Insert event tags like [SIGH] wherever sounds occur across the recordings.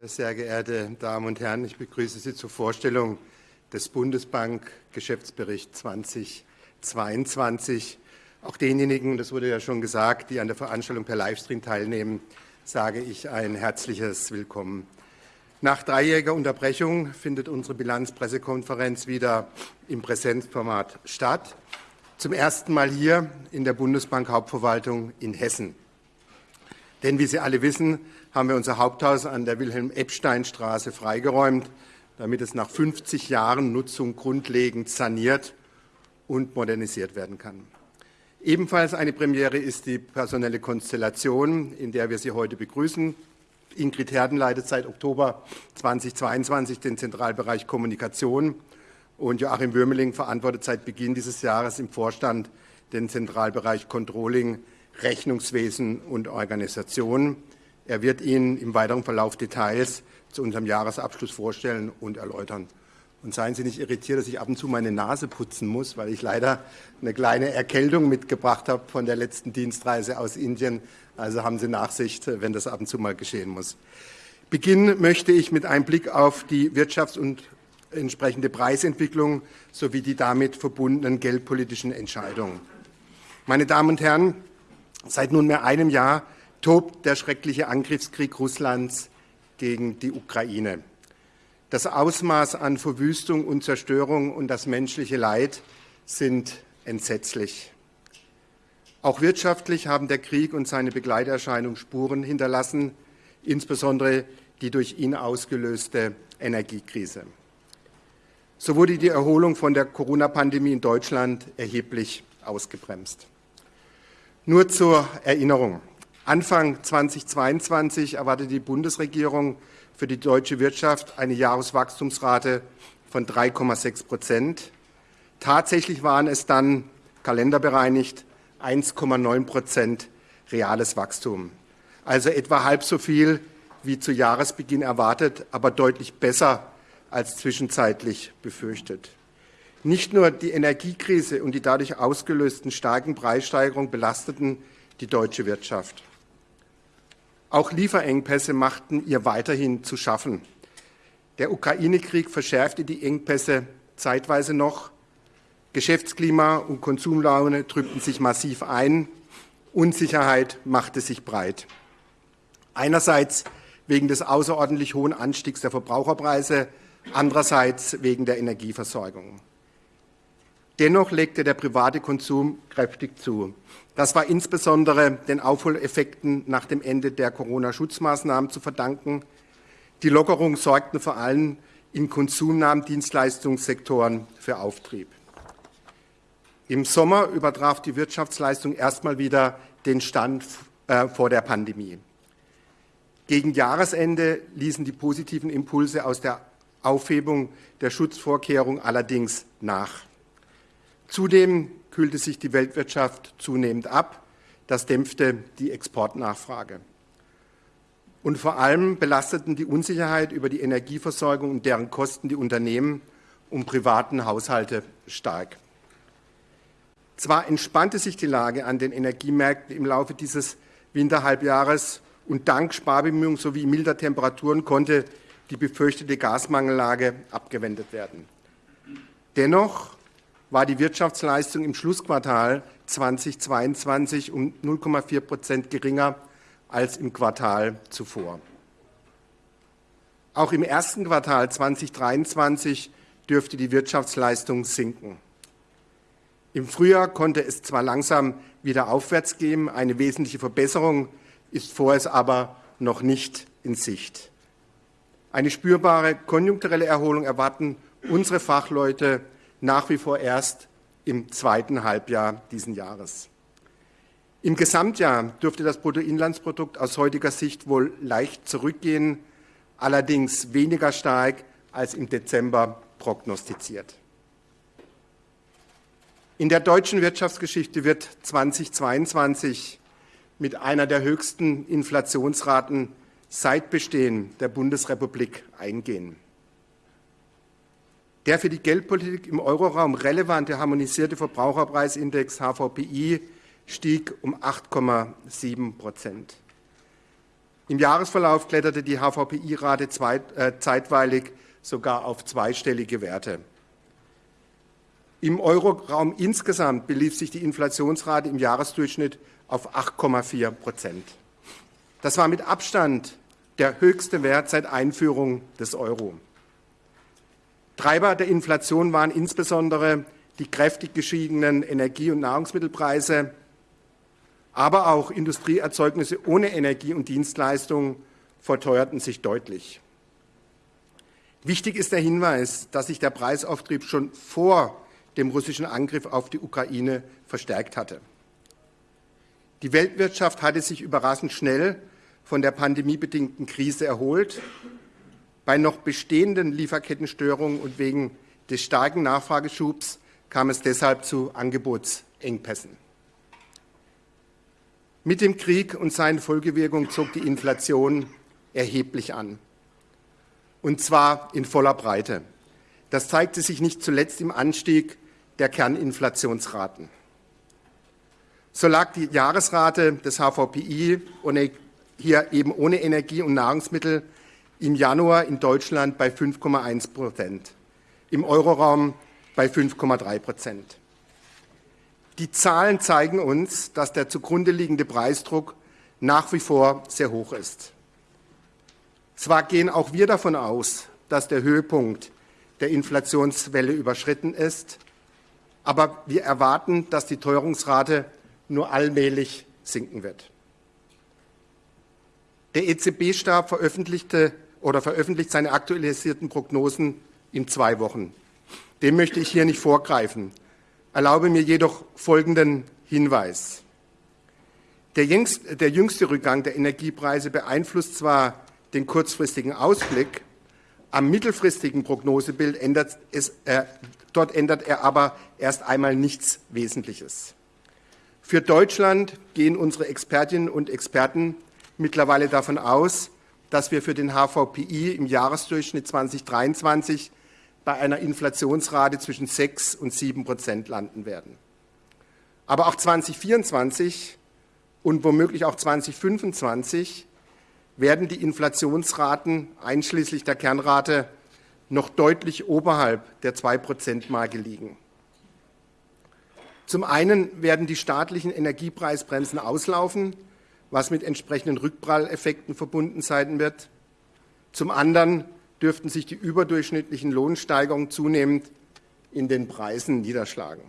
Sehr geehrte Damen und Herren, ich begrüße Sie zur Vorstellung des Bundesbank-Geschäftsberichts 2022. Auch denjenigen, das wurde ja schon gesagt, die an der Veranstaltung per Livestream teilnehmen, sage ich ein herzliches Willkommen. Nach dreijähriger Unterbrechung findet unsere Bilanzpressekonferenz wieder im Präsenzformat statt. Zum ersten Mal hier in der Bundesbank Hauptverwaltung in Hessen. Denn wie Sie alle wissen, haben wir unser Haupthaus an der Wilhelm-Epstein-Straße freigeräumt, damit es nach 50 Jahren Nutzung grundlegend saniert und modernisiert werden kann. Ebenfalls eine Premiere ist die personelle Konstellation, in der wir Sie heute begrüßen. Ingrid Herden leitet seit Oktober 2022 den Zentralbereich Kommunikation und Joachim Würmeling verantwortet seit Beginn dieses Jahres im Vorstand den Zentralbereich Controlling, Rechnungswesen und Organisation. Er wird Ihnen im weiteren Verlauf Details zu unserem Jahresabschluss vorstellen und erläutern. Und seien Sie nicht irritiert, dass ich ab und zu meine Nase putzen muss, weil ich leider eine kleine Erkältung mitgebracht habe von der letzten Dienstreise aus Indien. Also haben Sie Nachsicht, wenn das ab und zu mal geschehen muss. Beginnen möchte ich mit einem Blick auf die Wirtschafts- und entsprechende Preisentwicklung sowie die damit verbundenen geldpolitischen Entscheidungen. Meine Damen und Herren, seit nunmehr einem Jahr tobt der schreckliche Angriffskrieg Russlands gegen die Ukraine. Das Ausmaß an Verwüstung und Zerstörung und das menschliche Leid sind entsetzlich. Auch wirtschaftlich haben der Krieg und seine Begleiterscheinung Spuren hinterlassen, insbesondere die durch ihn ausgelöste Energiekrise. So wurde die Erholung von der Corona-Pandemie in Deutschland erheblich ausgebremst. Nur zur Erinnerung. Anfang 2022 erwartet die Bundesregierung für die deutsche Wirtschaft eine Jahreswachstumsrate von 3,6 Prozent. Tatsächlich waren es dann kalenderbereinigt 1,9 Prozent reales Wachstum. Also etwa halb so viel wie zu Jahresbeginn erwartet, aber deutlich besser als zwischenzeitlich befürchtet. Nicht nur die Energiekrise und die dadurch ausgelösten starken Preissteigerungen belasteten die deutsche Wirtschaft. Auch Lieferengpässe machten ihr weiterhin zu schaffen. Der Ukraine-Krieg verschärfte die Engpässe zeitweise noch. Geschäftsklima und Konsumlaune trübten sich massiv ein. Unsicherheit machte sich breit. Einerseits wegen des außerordentlich hohen Anstiegs der Verbraucherpreise, andererseits wegen der Energieversorgung. Dennoch legte der private Konsum kräftig zu. Das war insbesondere den Aufholeffekten nach dem Ende der Corona-Schutzmaßnahmen zu verdanken. Die Lockerungen sorgten vor allem in konsumnahen Dienstleistungssektoren für Auftrieb. Im Sommer übertraf die Wirtschaftsleistung erstmal wieder den Stand äh, vor der Pandemie. Gegen Jahresende ließen die positiven Impulse aus der Aufhebung der Schutzvorkehrung allerdings nach. Zudem kühlte sich die Weltwirtschaft zunehmend ab. Das dämpfte die Exportnachfrage. Und vor allem belasteten die Unsicherheit über die Energieversorgung und deren Kosten die Unternehmen und privaten Haushalte stark. Zwar entspannte sich die Lage an den Energiemärkten im Laufe dieses Winterhalbjahres und dank Sparbemühungen sowie milder Temperaturen konnte die befürchtete Gasmangellage abgewendet werden. Dennoch war die Wirtschaftsleistung im Schlussquartal 2022 um 0,4 Prozent geringer als im Quartal zuvor. Auch im ersten Quartal 2023 dürfte die Wirtschaftsleistung sinken. Im Frühjahr konnte es zwar langsam wieder aufwärts gehen, eine wesentliche Verbesserung ist vorerst aber noch nicht in Sicht. Eine spürbare konjunkturelle Erholung erwarten unsere Fachleute nach wie vor erst im zweiten Halbjahr diesen Jahres. Im Gesamtjahr dürfte das Bruttoinlandsprodukt aus heutiger Sicht wohl leicht zurückgehen, allerdings weniger stark als im Dezember prognostiziert. In der deutschen Wirtschaftsgeschichte wird 2022 mit einer der höchsten Inflationsraten seit Bestehen der Bundesrepublik eingehen. Der für die Geldpolitik im Euroraum relevante harmonisierte Verbraucherpreisindex HVPI stieg um 8,7 Prozent. Im Jahresverlauf kletterte die HVPI-Rate äh, zeitweilig sogar auf zweistellige Werte. Im Euroraum insgesamt belief sich die Inflationsrate im Jahresdurchschnitt auf 8,4 Prozent. Das war mit Abstand der höchste Wert seit Einführung des Euro. Treiber der Inflation waren insbesondere die kräftig gestiegenen Energie- und Nahrungsmittelpreise, aber auch Industrieerzeugnisse ohne Energie und Dienstleistungen verteuerten sich deutlich. Wichtig ist der Hinweis, dass sich der Preisauftrieb schon vor dem russischen Angriff auf die Ukraine verstärkt hatte. Die Weltwirtschaft hatte sich überraschend schnell von der pandemiebedingten Krise erholt. Bei noch bestehenden Lieferkettenstörungen und wegen des starken Nachfrageschubs kam es deshalb zu Angebotsengpässen. Mit dem Krieg und seinen Folgewirkungen zog die Inflation erheblich an. Und zwar in voller Breite. Das zeigte sich nicht zuletzt im Anstieg der Kerninflationsraten. So lag die Jahresrate des HVPI hier eben ohne Energie und Nahrungsmittel im Januar in Deutschland bei 5,1 Prozent, im Euroraum bei 5,3 Prozent. Die Zahlen zeigen uns, dass der zugrunde liegende Preisdruck nach wie vor sehr hoch ist. Zwar gehen auch wir davon aus, dass der Höhepunkt der Inflationswelle überschritten ist, aber wir erwarten, dass die Teuerungsrate nur allmählich sinken wird. Der EZB-Stab veröffentlichte oder veröffentlicht seine aktualisierten Prognosen in zwei Wochen. Dem möchte ich hier nicht vorgreifen. Erlaube mir jedoch folgenden Hinweis. Der jüngste, der jüngste Rückgang der Energiepreise beeinflusst zwar den kurzfristigen Ausblick, am mittelfristigen Prognosebild ändert es, äh, dort ändert er aber erst einmal nichts Wesentliches. Für Deutschland gehen unsere Expertinnen und Experten mittlerweile davon aus, dass wir für den HVPI im Jahresdurchschnitt 2023 bei einer Inflationsrate zwischen 6 und 7 Prozent landen werden. Aber auch 2024 und womöglich auch 2025 werden die Inflationsraten einschließlich der Kernrate noch deutlich oberhalb der 2-Prozent-Marke liegen. Zum einen werden die staatlichen Energiepreisbremsen auslaufen, was mit entsprechenden Rückpralleffekten verbunden sein wird. Zum anderen dürften sich die überdurchschnittlichen Lohnsteigerungen zunehmend in den Preisen niederschlagen.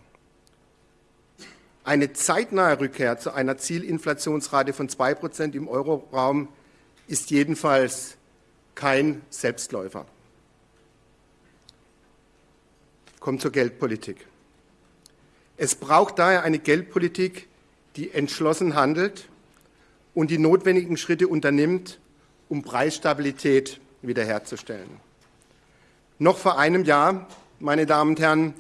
Eine zeitnahe Rückkehr zu einer Zielinflationsrate von 2 Prozent im Euroraum ist jedenfalls kein Selbstläufer. Kommt zur Geldpolitik. Es braucht daher eine Geldpolitik, die entschlossen handelt und die notwendigen Schritte unternimmt, um Preisstabilität wiederherzustellen. Noch vor einem Jahr, meine Damen und Herren,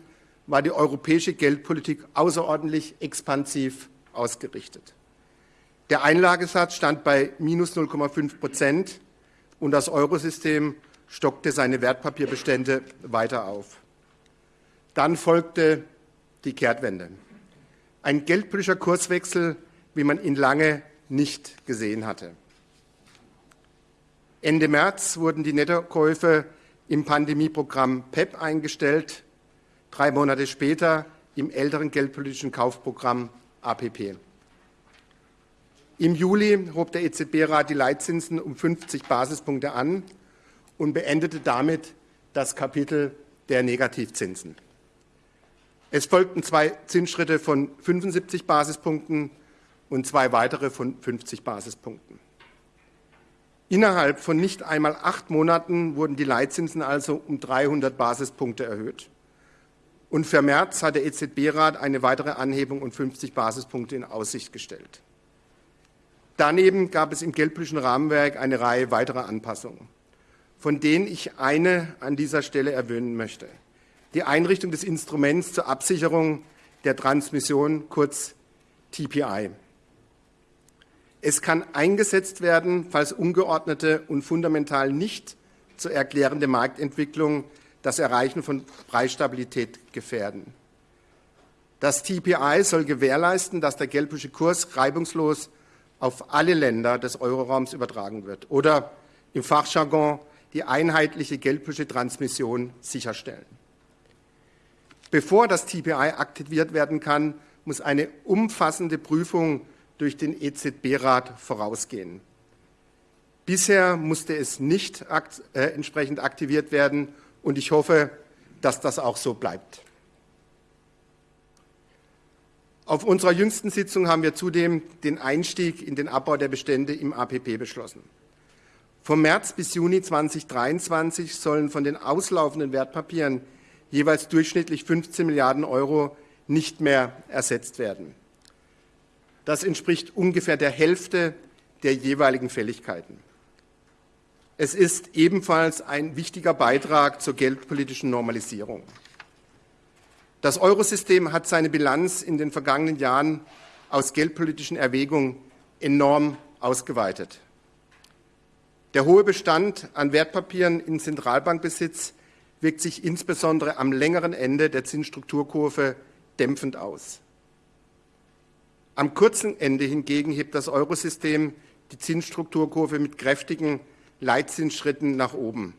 war die europäische Geldpolitik außerordentlich expansiv ausgerichtet. Der Einlagesatz stand bei minus 0,5 Prozent und das Eurosystem stockte seine Wertpapierbestände weiter auf. Dann folgte die Kehrtwende. Ein geldpolitischer Kurswechsel, wie man ihn lange nicht gesehen hatte. Ende März wurden die Nettokäufe im Pandemieprogramm PEP e eingestellt, drei Monate später im älteren geldpolitischen Kaufprogramm APP. Im Juli hob der EZB-Rat die Leitzinsen um 50 Basispunkte an und beendete damit das Kapitel der Negativzinsen. Es folgten zwei Zinsschritte von 75 Basispunkten und zwei weitere von 50 Basispunkten. Innerhalb von nicht einmal acht Monaten wurden die Leitzinsen also um 300 Basispunkte erhöht. Und für März hat der EZB-Rat eine weitere Anhebung um 50 Basispunkte in Aussicht gestellt. Daneben gab es im geldpolitischen Rahmenwerk eine Reihe weiterer Anpassungen, von denen ich eine an dieser Stelle erwähnen möchte. Die Einrichtung des Instruments zur Absicherung der Transmission, kurz TPI. Es kann eingesetzt werden, falls ungeordnete und fundamental nicht zu erklärende Marktentwicklungen das Erreichen von Preisstabilität gefährden. Das TPI soll gewährleisten, dass der geldpolitische Kurs reibungslos auf alle Länder des Euroraums übertragen wird oder im Fachjargon die einheitliche geldpolitische Transmission sicherstellen. Bevor das TPI aktiviert werden kann, muss eine umfassende Prüfung durch den EZB-Rat vorausgehen. Bisher musste es nicht äh, entsprechend aktiviert werden und ich hoffe, dass das auch so bleibt. Auf unserer jüngsten Sitzung haben wir zudem den Einstieg in den Abbau der Bestände im APP beschlossen. Vom März bis Juni 2023 sollen von den auslaufenden Wertpapieren jeweils durchschnittlich 15 Milliarden Euro nicht mehr ersetzt werden. Das entspricht ungefähr der Hälfte der jeweiligen Fälligkeiten. Es ist ebenfalls ein wichtiger Beitrag zur geldpolitischen Normalisierung. Das Eurosystem hat seine Bilanz in den vergangenen Jahren aus geldpolitischen Erwägungen enorm ausgeweitet. Der hohe Bestand an Wertpapieren in Zentralbankbesitz wirkt sich insbesondere am längeren Ende der Zinsstrukturkurve dämpfend aus. Am kurzen Ende hingegen hebt das Eurosystem die Zinsstrukturkurve mit kräftigen Leitzinsschritten nach oben.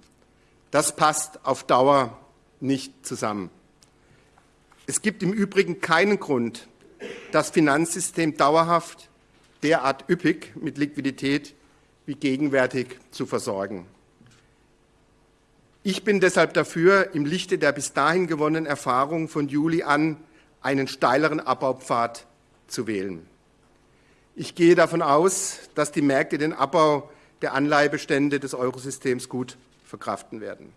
Das passt auf Dauer nicht zusammen. Es gibt im Übrigen keinen Grund, das Finanzsystem dauerhaft derart üppig mit Liquidität wie gegenwärtig zu versorgen. Ich bin deshalb dafür, im Lichte der bis dahin gewonnenen Erfahrung von Juli an einen steileren Abbaupfad zu wählen. Ich gehe davon aus, dass die Märkte den Abbau der Anleihebestände des Eurosystems gut verkraften werden.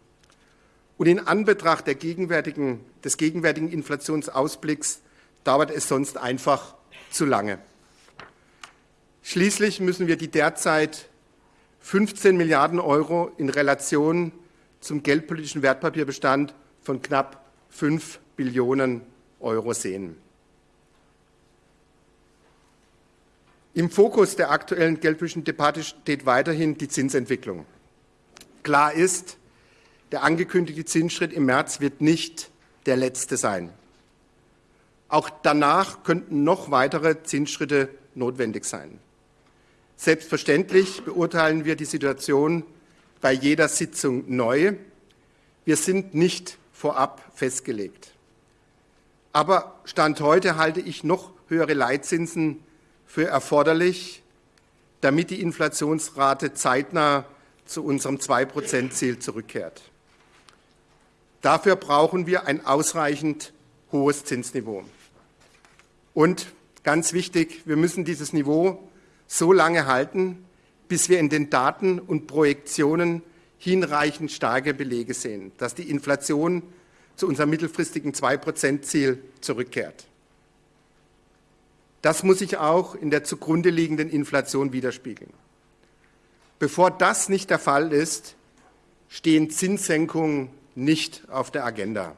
Und in Anbetracht gegenwärtigen, des gegenwärtigen Inflationsausblicks dauert es sonst einfach zu lange. Schließlich müssen wir die derzeit 15 Milliarden Euro in Relation zum geldpolitischen Wertpapierbestand von knapp 5 Billionen Euro sehen. Im Fokus der aktuellen geldpolitischen Debatte steht weiterhin die Zinsentwicklung. Klar ist, der angekündigte Zinsschritt im März wird nicht der letzte sein. Auch danach könnten noch weitere Zinsschritte notwendig sein. Selbstverständlich beurteilen wir die Situation bei jeder Sitzung neu. Wir sind nicht vorab festgelegt. Aber Stand heute halte ich noch höhere Leitzinsen für erforderlich, damit die Inflationsrate zeitnah zu unserem 2-Prozent-Ziel zurückkehrt. Dafür brauchen wir ein ausreichend hohes Zinsniveau. Und ganz wichtig, wir müssen dieses Niveau so lange halten, bis wir in den Daten und Projektionen hinreichend starke Belege sehen, dass die Inflation zu unserem mittelfristigen 2-Prozent-Ziel zurückkehrt. Das muss sich auch in der zugrunde liegenden Inflation widerspiegeln. Bevor das nicht der Fall ist, stehen Zinssenkungen nicht auf der Agenda.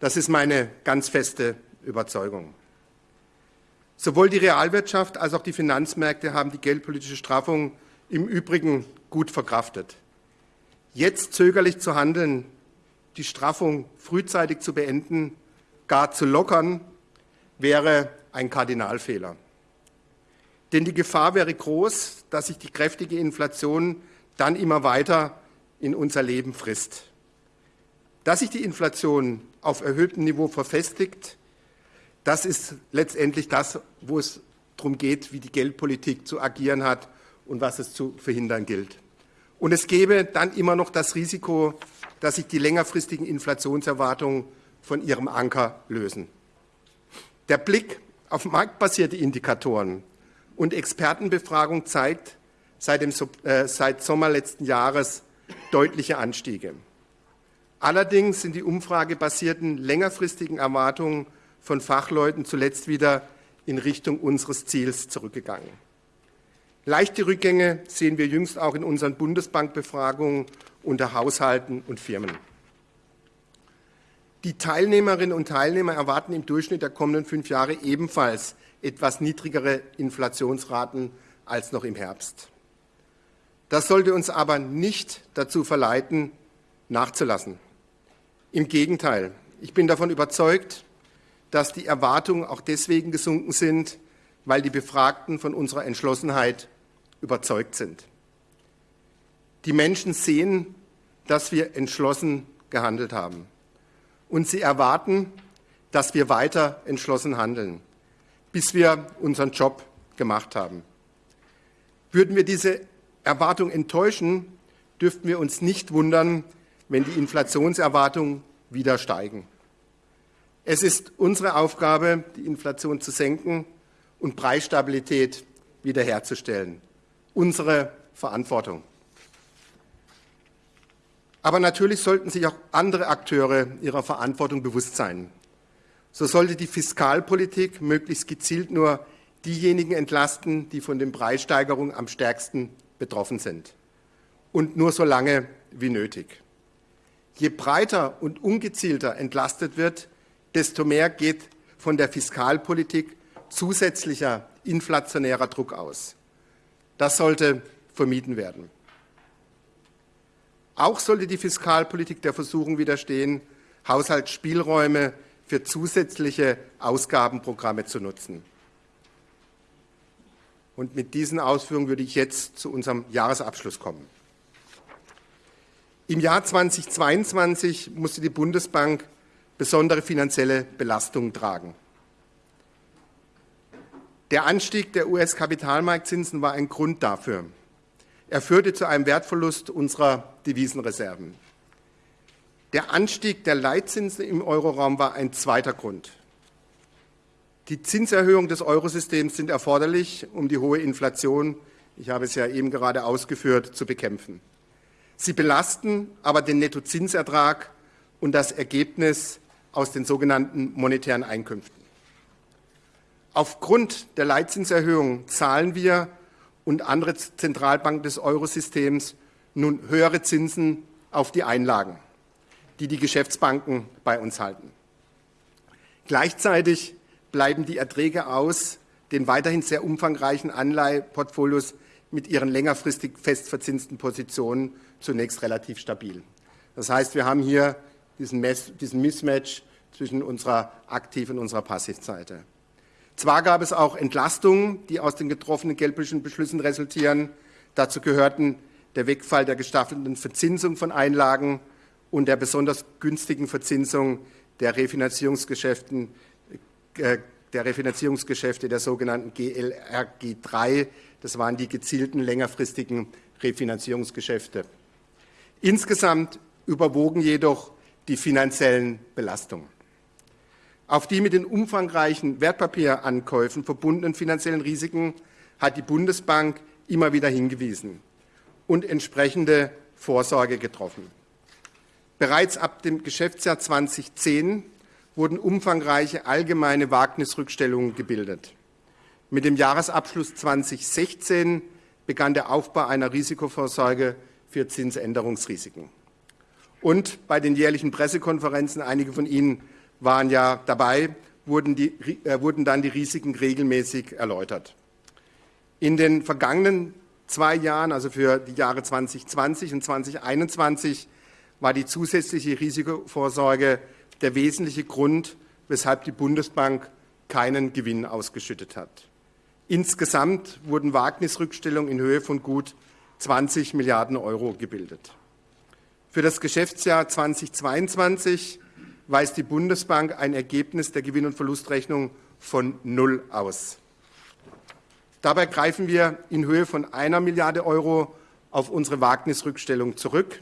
Das ist meine ganz feste Überzeugung. Sowohl die Realwirtschaft als auch die Finanzmärkte haben die geldpolitische Straffung im Übrigen gut verkraftet. Jetzt zögerlich zu handeln, die Straffung frühzeitig zu beenden, gar zu lockern, wäre ein Kardinalfehler. Denn die Gefahr wäre groß, dass sich die kräftige Inflation dann immer weiter in unser Leben frisst. Dass sich die Inflation auf erhöhtem Niveau verfestigt, das ist letztendlich das, wo es darum geht, wie die Geldpolitik zu agieren hat und was es zu verhindern gilt. Und es gäbe dann immer noch das Risiko, dass sich die längerfristigen Inflationserwartungen von ihrem Anker lösen. Der Blick auf marktbasierte Indikatoren und Expertenbefragung zeigt seit, dem, äh, seit Sommer letzten Jahres deutliche Anstiege. Allerdings sind die umfragebasierten längerfristigen Erwartungen von Fachleuten zuletzt wieder in Richtung unseres Ziels zurückgegangen. Leichte Rückgänge sehen wir jüngst auch in unseren Bundesbankbefragungen unter Haushalten und Firmen. Die Teilnehmerinnen und Teilnehmer erwarten im Durchschnitt der kommenden fünf Jahre ebenfalls etwas niedrigere Inflationsraten als noch im Herbst. Das sollte uns aber nicht dazu verleiten, nachzulassen. Im Gegenteil, ich bin davon überzeugt, dass die Erwartungen auch deswegen gesunken sind, weil die Befragten von unserer Entschlossenheit überzeugt sind. Die Menschen sehen, dass wir entschlossen gehandelt haben. Und sie erwarten, dass wir weiter entschlossen handeln, bis wir unseren Job gemacht haben. Würden wir diese Erwartung enttäuschen, dürften wir uns nicht wundern, wenn die Inflationserwartungen wieder steigen. Es ist unsere Aufgabe, die Inflation zu senken und Preisstabilität wiederherzustellen. Unsere Verantwortung. Aber natürlich sollten sich auch andere Akteure ihrer Verantwortung bewusst sein. So sollte die Fiskalpolitik möglichst gezielt nur diejenigen entlasten, die von den Preissteigerungen am stärksten betroffen sind. Und nur so lange wie nötig. Je breiter und ungezielter entlastet wird, desto mehr geht von der Fiskalpolitik zusätzlicher inflationärer Druck aus. Das sollte vermieden werden. Auch sollte die Fiskalpolitik der Versuchung widerstehen, Haushaltsspielräume für zusätzliche Ausgabenprogramme zu nutzen. Und mit diesen Ausführungen würde ich jetzt zu unserem Jahresabschluss kommen. Im Jahr 2022 musste die Bundesbank besondere finanzielle Belastungen tragen. Der Anstieg der US-Kapitalmarktzinsen war ein Grund dafür. Er führte zu einem Wertverlust unserer Devisenreserven. Der Anstieg der Leitzinsen im Euroraum war ein zweiter Grund. Die Zinserhöhungen des Eurosystems sind erforderlich, um die hohe Inflation, ich habe es ja eben gerade ausgeführt, zu bekämpfen. Sie belasten aber den Nettozinsertrag und das Ergebnis aus den sogenannten monetären Einkünften. Aufgrund der Leitzinserhöhung zahlen wir und andere Zentralbanken des Eurosystems nun höhere Zinsen auf die Einlagen, die die Geschäftsbanken bei uns halten. Gleichzeitig bleiben die Erträge aus den weiterhin sehr umfangreichen Anleiheportfolios mit ihren längerfristig festverzinsten Positionen zunächst relativ stabil. Das heißt, wir haben hier diesen, Mismatch zwischen unserer Aktiv- und unserer Passivseite. Zwar gab es auch Entlastungen, die aus den getroffenen geldpolitischen Beschlüssen resultieren. Dazu gehörten der Wegfall der gestaffelten Verzinsung von Einlagen und der besonders günstigen Verzinsung der Refinanzierungsgeschäften, äh, der Refinanzierungsgeschäfte der sogenannten GLRG 3. Das waren die gezielten längerfristigen Refinanzierungsgeschäfte. Insgesamt überwogen jedoch die finanziellen Belastungen. Auf die mit den umfangreichen Wertpapierankäufen verbundenen finanziellen Risiken hat die Bundesbank immer wieder hingewiesen und entsprechende Vorsorge getroffen. Bereits ab dem Geschäftsjahr 2010 wurden umfangreiche allgemeine Wagnisrückstellungen gebildet. Mit dem Jahresabschluss 2016 begann der Aufbau einer Risikovorsorge für Zinsänderungsrisiken. Und bei den jährlichen Pressekonferenzen, einige von Ihnen waren ja dabei, wurden, die, äh, wurden dann die Risiken regelmäßig erläutert. In den vergangenen zwei Jahren, also für die Jahre 2020 und 2021, war die zusätzliche Risikovorsorge der wesentliche Grund, weshalb die Bundesbank keinen Gewinn ausgeschüttet hat. Insgesamt wurden Wagnisrückstellungen in Höhe von gut 20 Milliarden Euro gebildet. Für das Geschäftsjahr 2022 weist die Bundesbank ein Ergebnis der Gewinn- und Verlustrechnung von null aus. Dabei greifen wir in Höhe von einer Milliarde Euro auf unsere Wagnisrückstellung zurück.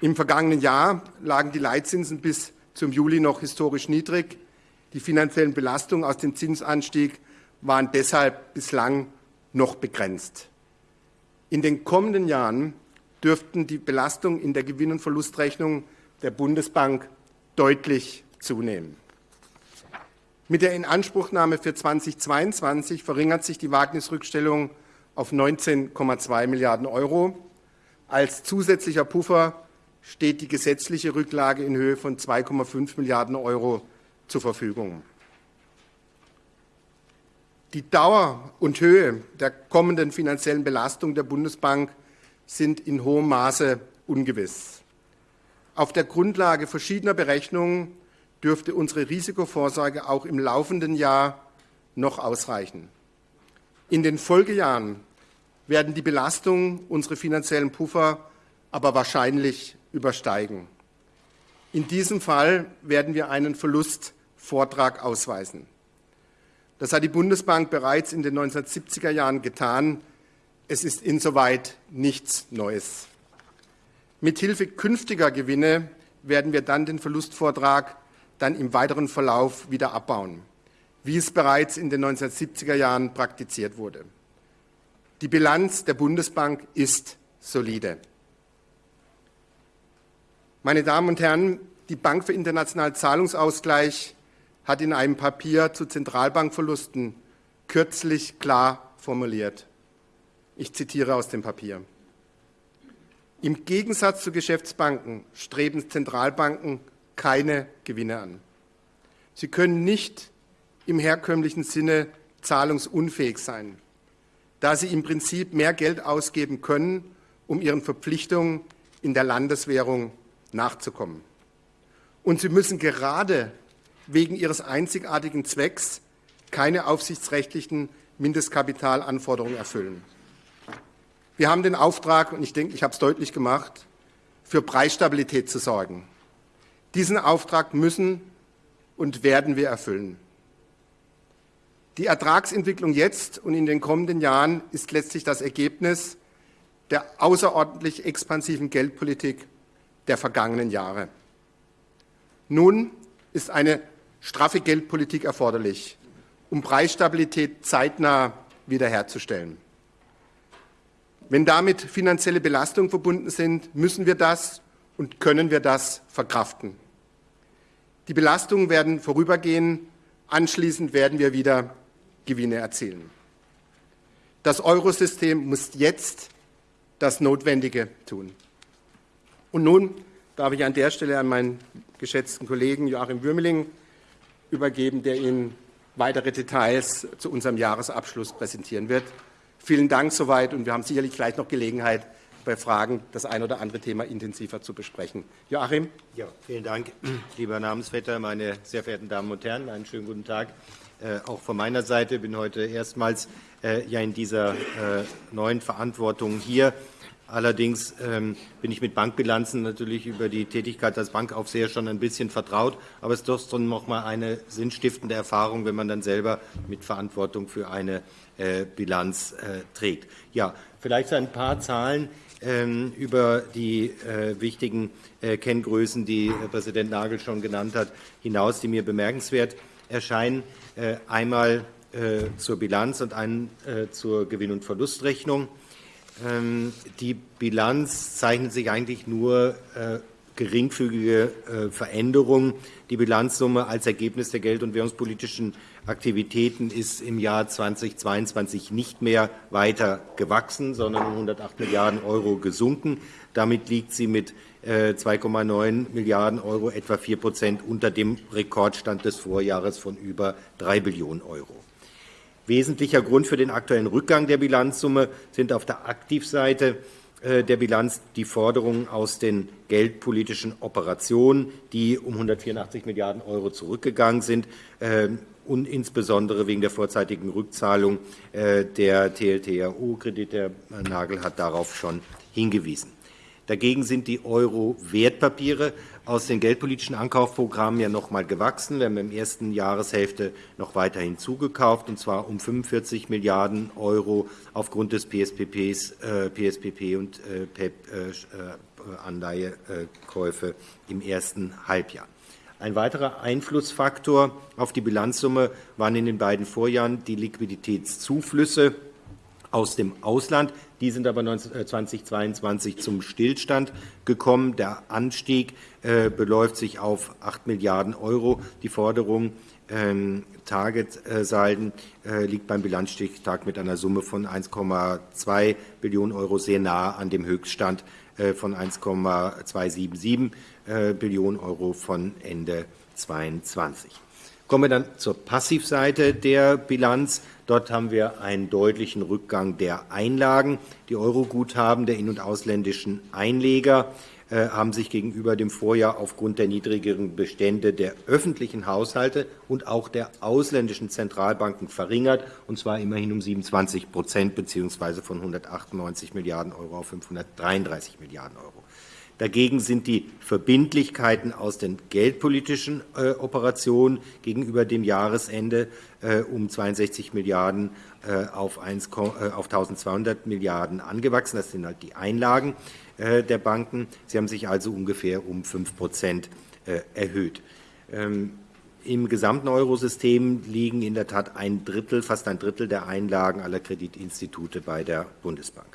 Im vergangenen Jahr lagen die Leitzinsen bis zum Juli noch historisch niedrig. Die finanziellen Belastungen aus dem Zinsanstieg waren deshalb bislang noch begrenzt. In den kommenden Jahren dürften die Belastungen in der Gewinn- und Verlustrechnung der Bundesbank deutlich zunehmen. Mit der Inanspruchnahme für 2022 verringert sich die Wagnisrückstellung auf 19,2 Milliarden Euro. Als zusätzlicher Puffer steht die gesetzliche Rücklage in Höhe von 2,5 Milliarden Euro zur Verfügung. Die Dauer und Höhe der kommenden finanziellen Belastung der Bundesbank sind in hohem Maße ungewiss. Auf der Grundlage verschiedener Berechnungen dürfte unsere Risikovorsorge auch im laufenden Jahr noch ausreichen. In den Folgejahren werden die Belastungen unserer finanziellen Puffer aber wahrscheinlich übersteigen. In diesem Fall werden wir einen Verlustvortrag ausweisen. Das hat die Bundesbank bereits in den 1970er Jahren getan. Es ist insoweit nichts Neues. Mithilfe künftiger Gewinne werden wir dann den Verlustvortrag dann im weiteren Verlauf wieder abbauen, wie es bereits in den 1970er Jahren praktiziert wurde. Die Bilanz der Bundesbank ist solide. Meine Damen und Herren, die Bank für internationalen Zahlungsausgleich hat in einem Papier zu Zentralbankverlusten kürzlich klar formuliert. Ich zitiere aus dem Papier. Im Gegensatz zu Geschäftsbanken streben Zentralbanken keine Gewinne an. Sie können nicht im herkömmlichen Sinne zahlungsunfähig sein, da sie im Prinzip mehr Geld ausgeben können, um ihren Verpflichtungen in der Landeswährung nachzukommen. Und sie müssen gerade wegen ihres einzigartigen Zwecks keine aufsichtsrechtlichen Mindestkapitalanforderungen erfüllen. Wir haben den Auftrag, und ich denke, ich habe es deutlich gemacht, für Preisstabilität zu sorgen. Diesen Auftrag müssen und werden wir erfüllen. Die Ertragsentwicklung jetzt und in den kommenden Jahren ist letztlich das Ergebnis der außerordentlich expansiven Geldpolitik der vergangenen Jahre. Nun ist eine straffe Geldpolitik erforderlich, um Preisstabilität zeitnah wiederherzustellen. Wenn damit finanzielle Belastungen verbunden sind, müssen wir das und können wir das verkraften. Die Belastungen werden vorübergehen, anschließend werden wir wieder Gewinne erzielen. Das Eurosystem muss jetzt das Notwendige tun. Und nun darf ich an der Stelle an meinen geschätzten Kollegen Joachim Würmeling übergeben, der Ihnen weitere Details zu unserem Jahresabschluss präsentieren wird. Vielen Dank soweit und wir haben sicherlich gleich noch Gelegenheit, bei Fragen das ein oder andere Thema intensiver zu besprechen. Joachim? Ja, vielen Dank, lieber Namensvetter, meine sehr verehrten Damen und Herren. Einen schönen guten Tag. Äh, auch von meiner Seite bin heute erstmals äh, ja in dieser äh, neuen Verantwortung hier. Allerdings ähm, bin ich mit Bankbilanzen natürlich über die Tätigkeit als Bankaufseher schon ein bisschen vertraut. Aber es ist doch noch mal eine sinnstiftende Erfahrung, wenn man dann selber mit Verantwortung für eine äh, Bilanz äh, trägt. Ja, vielleicht ein paar Zahlen über die äh, wichtigen äh, Kenngrößen, die Herr Präsident Nagel schon genannt hat, hinaus, die mir bemerkenswert erscheinen. Äh, einmal äh, zur Bilanz und einen zur Gewinn- und Verlustrechnung. Ähm, die Bilanz zeichnet sich eigentlich nur äh, geringfügige äh, Veränderungen. Die Bilanzsumme als Ergebnis der geld- und währungspolitischen Aktivitäten ist im Jahr 2022 nicht mehr weiter gewachsen, sondern um 108 Milliarden Euro gesunken. Damit liegt sie mit 2,9 äh, Milliarden Euro, etwa 4 Prozent, unter dem Rekordstand des Vorjahres von über 3 Billionen Euro. Wesentlicher Grund für den aktuellen Rückgang der Bilanzsumme sind auf der Aktivseite äh, der Bilanz die Forderungen aus den geldpolitischen Operationen, die um 184 Milliarden Euro zurückgegangen sind äh, und insbesondere wegen der vorzeitigen Rückzahlung äh, der TLTRO-Kredite. Herr Nagel hat darauf schon hingewiesen. Dagegen sind die Euro-Wertpapiere aus den geldpolitischen Ankaufprogrammen ja noch einmal gewachsen. Wir haben der ersten Jahreshälfte noch weiter hinzugekauft, und zwar um 45 Milliarden Euro aufgrund des PSPPs, äh, PSPP und äh, PEP-Anleihekäufe äh, im ersten Halbjahr. Ein weiterer Einflussfaktor auf die Bilanzsumme waren in den beiden Vorjahren die Liquiditätszuflüsse aus dem Ausland. Die sind aber 2022 äh, zum Stillstand gekommen. Der Anstieg äh, beläuft sich auf 8 Milliarden Euro. Die Forderung ähm, Target-Salden äh, liegt beim Bilanzstichtag mit einer Summe von 1,2 Billionen Euro sehr nahe an dem Höchststand von 1,277 Billionen Euro von Ende 2022. Kommen wir dann zur Passivseite der Bilanz. Dort haben wir einen deutlichen Rückgang der Einlagen. Die Euroguthaben der in- und ausländischen Einleger äh, haben sich gegenüber dem Vorjahr aufgrund der niedrigeren Bestände der öffentlichen Haushalte und auch der ausländischen Zentralbanken verringert, und zwar immerhin um 27 Prozent beziehungsweise von 198 Milliarden Euro auf 533 Milliarden Euro. Dagegen sind die Verbindlichkeiten aus den geldpolitischen äh, Operationen gegenüber dem Jahresende äh, um 62 Milliarden äh, auf, 1, äh, auf 1200 Milliarden angewachsen. Das sind halt die Einlagen. Äh, der Banken. Sie haben sich also ungefähr um 5 Prozent äh, erhöht. Ähm, Im gesamten Eurosystem liegen in der Tat ein Drittel, fast ein Drittel der Einlagen aller Kreditinstitute bei der Bundesbank.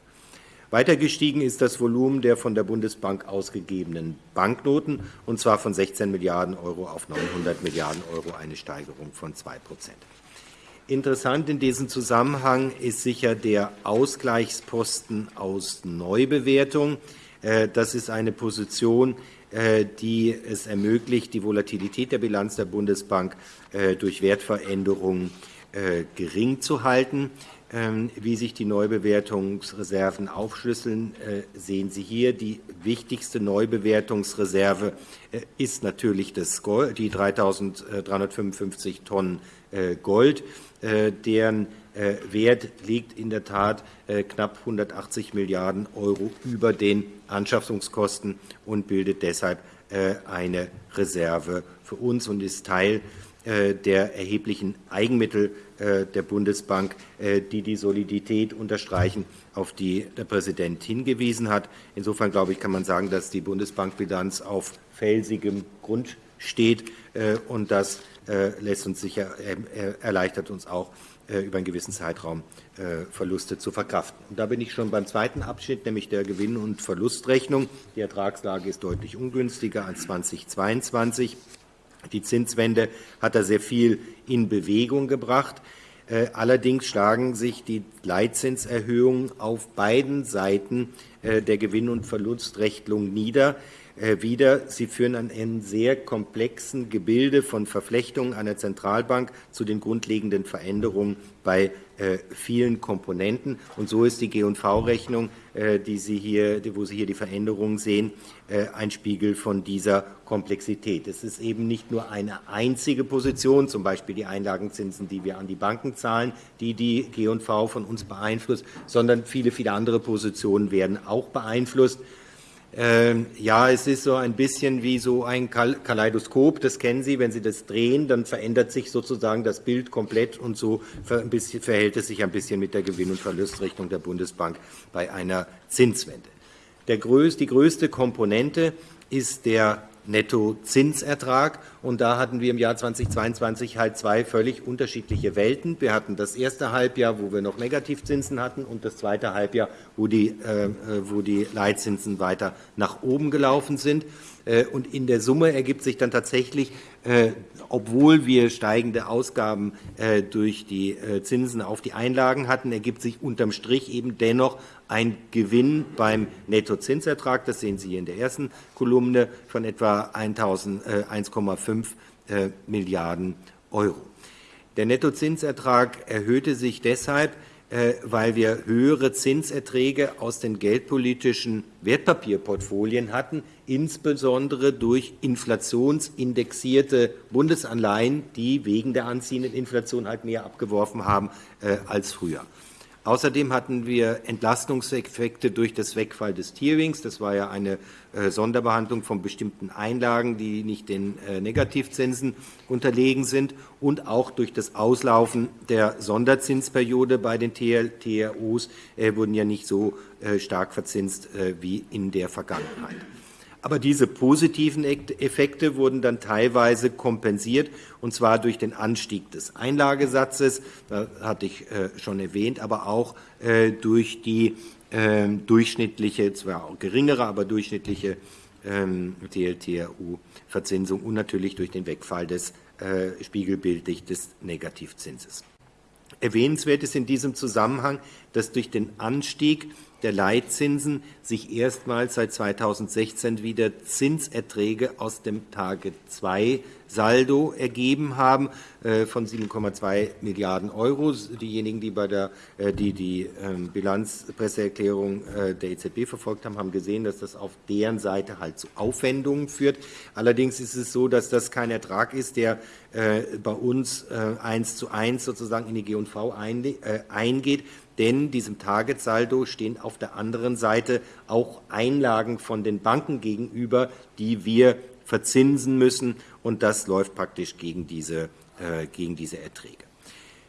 Weiter gestiegen ist das Volumen der von der Bundesbank ausgegebenen Banknoten, und zwar von 16 Milliarden Euro auf 900 Milliarden Euro, eine Steigerung von 2 Prozent. Interessant in diesem Zusammenhang ist sicher der Ausgleichsposten aus Neubewertung. Äh, das ist eine Position, äh, die es ermöglicht, die Volatilität der Bilanz der Bundesbank äh, durch Wertveränderungen gering zu halten. Ähm, wie sich die Neubewertungsreserven aufschlüsseln, sehen Sie hier. Die wichtigste Neubewertungsreserve ist natürlich das Gold, die 3.355 Tonnen Gold. Äh, deren äh, Wert liegt in der Tat äh, knapp 180 Milliarden Euro über den Anschaffungskosten und bildet deshalb eine Reserve für uns und ist Teil der erheblichen Eigenmittel der Bundesbank, die die Solidität unterstreichen, auf die der Präsident hingewiesen hat. Insofern glaube ich, kann man sagen, dass die Bundesbankbilanz auf felsigem Grund steht und das äh, lässt uns sicher, äh, erleichtert uns auch, äh, über einen gewissen Zeitraum Verluste zu verkraften. Und da bin ich schon beim zweiten Abschnitt, nämlich der Gewinn- und Verlustrechnung. Die Ertragslage ist deutlich ungünstiger als 2022. Die Zinswende hat da sehr viel in Bewegung gebracht. Allerdings schlagen sich die Leitzinserhöhungen auf beiden Seiten der Gewinn- und Verlustrechnung nieder. Äh, wieder. Sie führen an einem sehr komplexen Gebilde von Verflechtungen einer Zentralbank zu den grundlegenden Veränderungen bei äh, vielen Komponenten. Und so ist die G&V-Rechnung, äh, wo Sie hier die Veränderungen sehen, ein Spiegel von dieser Komplexität. Es ist eben nicht nur eine einzige Position, zum Beispiel die Einlagenzinsen, die wir an die Banken zahlen, die die G&V von uns beeinflusst, sondern viele, viele andere Positionen werden auch beeinflusst. Ähm, ja, es ist so ein bisschen wie so ein Kaleidoskop, das kennen Sie, wenn Sie das drehen, dann verändert sich sozusagen das Bild komplett und so verhält es sich ein bisschen mit der Gewinn- und Verlustrechnung der Bundesbank bei einer Zinswende. Die größte Komponente ist der Nettozinsertrag. Und da hatten wir im Jahr 2022 halt zwei völlig unterschiedliche Welten. Wir hatten das erste Halbjahr, wo wir noch Negativzinsen hatten, und das zweite Halbjahr, wo die, äh, wo die Leitzinsen weiter nach oben gelaufen sind. Äh, und in der Summe ergibt sich dann tatsächlich, äh, obwohl wir steigende Ausgaben äh, durch die Zinsen auf die Einlagen hatten, ergibt sich unterm Strich eben dennoch ein Gewinn beim Nettozinsertrag. Das sehen Sie hier in der ersten Kolumne von etwa 1,5 Milliarden Euro. Der Nettozinsertrag erhöhte sich deshalb, weil wir höhere Zinserträge aus den geldpolitischen Wertpapierportfolien hatten, insbesondere durch inflationsindexierte Bundesanleihen, die wegen der anziehenden Inflation halt mehr abgeworfen haben äh, als früher. Außerdem hatten wir Entlastungseffekte durch das Wegfall des Tierings. Das war ja eine äh, Sonderbehandlung von bestimmten Einlagen, die nicht den äh, Negativzinsen unterlegen sind und auch durch das Auslaufen der Sonderzinsperiode bei den TROs äh, wurden ja nicht so stark verzinst wie in der Vergangenheit. Aber diese positiven Effekte wurden dann teilweise kompensiert, und zwar durch den Anstieg des Einlagesatzes, das hatte ich äh, schon erwähnt, aber auch äh, durch die ähm, durchschnittliche, zwar auch geringere, aber durchschnittliche TLTRU-Verzinsung ähm, und natürlich durch den Wegfall des äh, spiegelbildlich des Negativzinses. Erwähnenswert ist in diesem Zusammenhang, dass durch den Anstieg der Leitzinsen sich erstmals seit 2016 wieder Zinserträge aus dem Tage 2 Saldo ergeben haben äh, von 7,2 Milliarden Euro. Diejenigen, die bei der äh, die, die ähm, Bilanzpresseerklärung äh, der EZB verfolgt haben, haben gesehen, dass das auf deren Seite halt zu Aufwendungen führt. Allerdings ist es so, dass das kein Ertrag ist, der bei uns eins zu eins sozusagen in die G&V eingeht, denn diesem Targetsaldo stehen auf der anderen Seite auch Einlagen von den Banken gegenüber, die wir verzinsen müssen, und das läuft praktisch gegen diese, äh, gegen diese Erträge.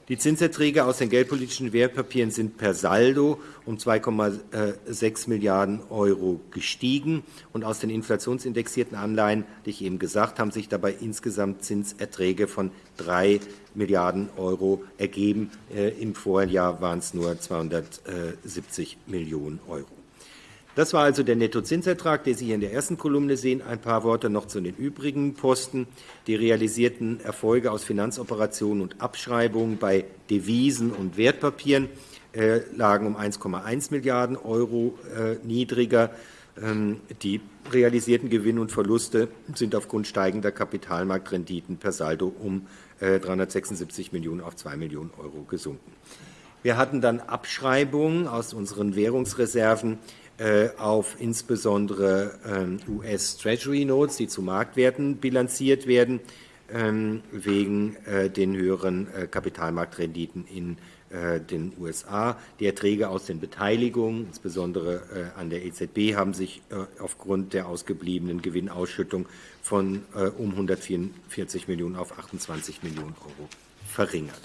Die Zinserträge aus den geldpolitischen Wertpapieren sind per Saldo um 2,6 Milliarden Euro gestiegen. Und aus den inflationsindexierten Anleihen, die ich eben gesagt, haben sich dabei insgesamt Zinserträge von 3 Milliarden Euro ergeben. Äh, Im Vorjahr waren es nur 270 Millionen Euro. Das war also der Nettozinsertrag, den Sie hier in der ersten Kolumne sehen. Ein paar Worte noch zu den übrigen Posten. Die realisierten Erfolge aus Finanzoperationen und Abschreibungen bei Devisen und Wertpapieren äh, lagen um 1,1 Milliarden Euro äh, niedriger. Ähm, die realisierten Gewinne und Verluste sind aufgrund steigender Kapitalmarktrenditen per Saldo um äh, 376 Millionen auf 2 Millionen Euro gesunken. Wir hatten dann Abschreibungen aus unseren Währungsreserven äh, auf insbesondere ähm, US Treasury Notes, die zu Marktwerten bilanziert werden, ähm, wegen äh, den höheren äh, Kapitalmarktrenditen in den USA. Die Erträge aus den Beteiligungen, insbesondere an der EZB, haben sich aufgrund der ausgebliebenen Gewinnausschüttung von um 144 Millionen auf 28 Millionen Euro verringert.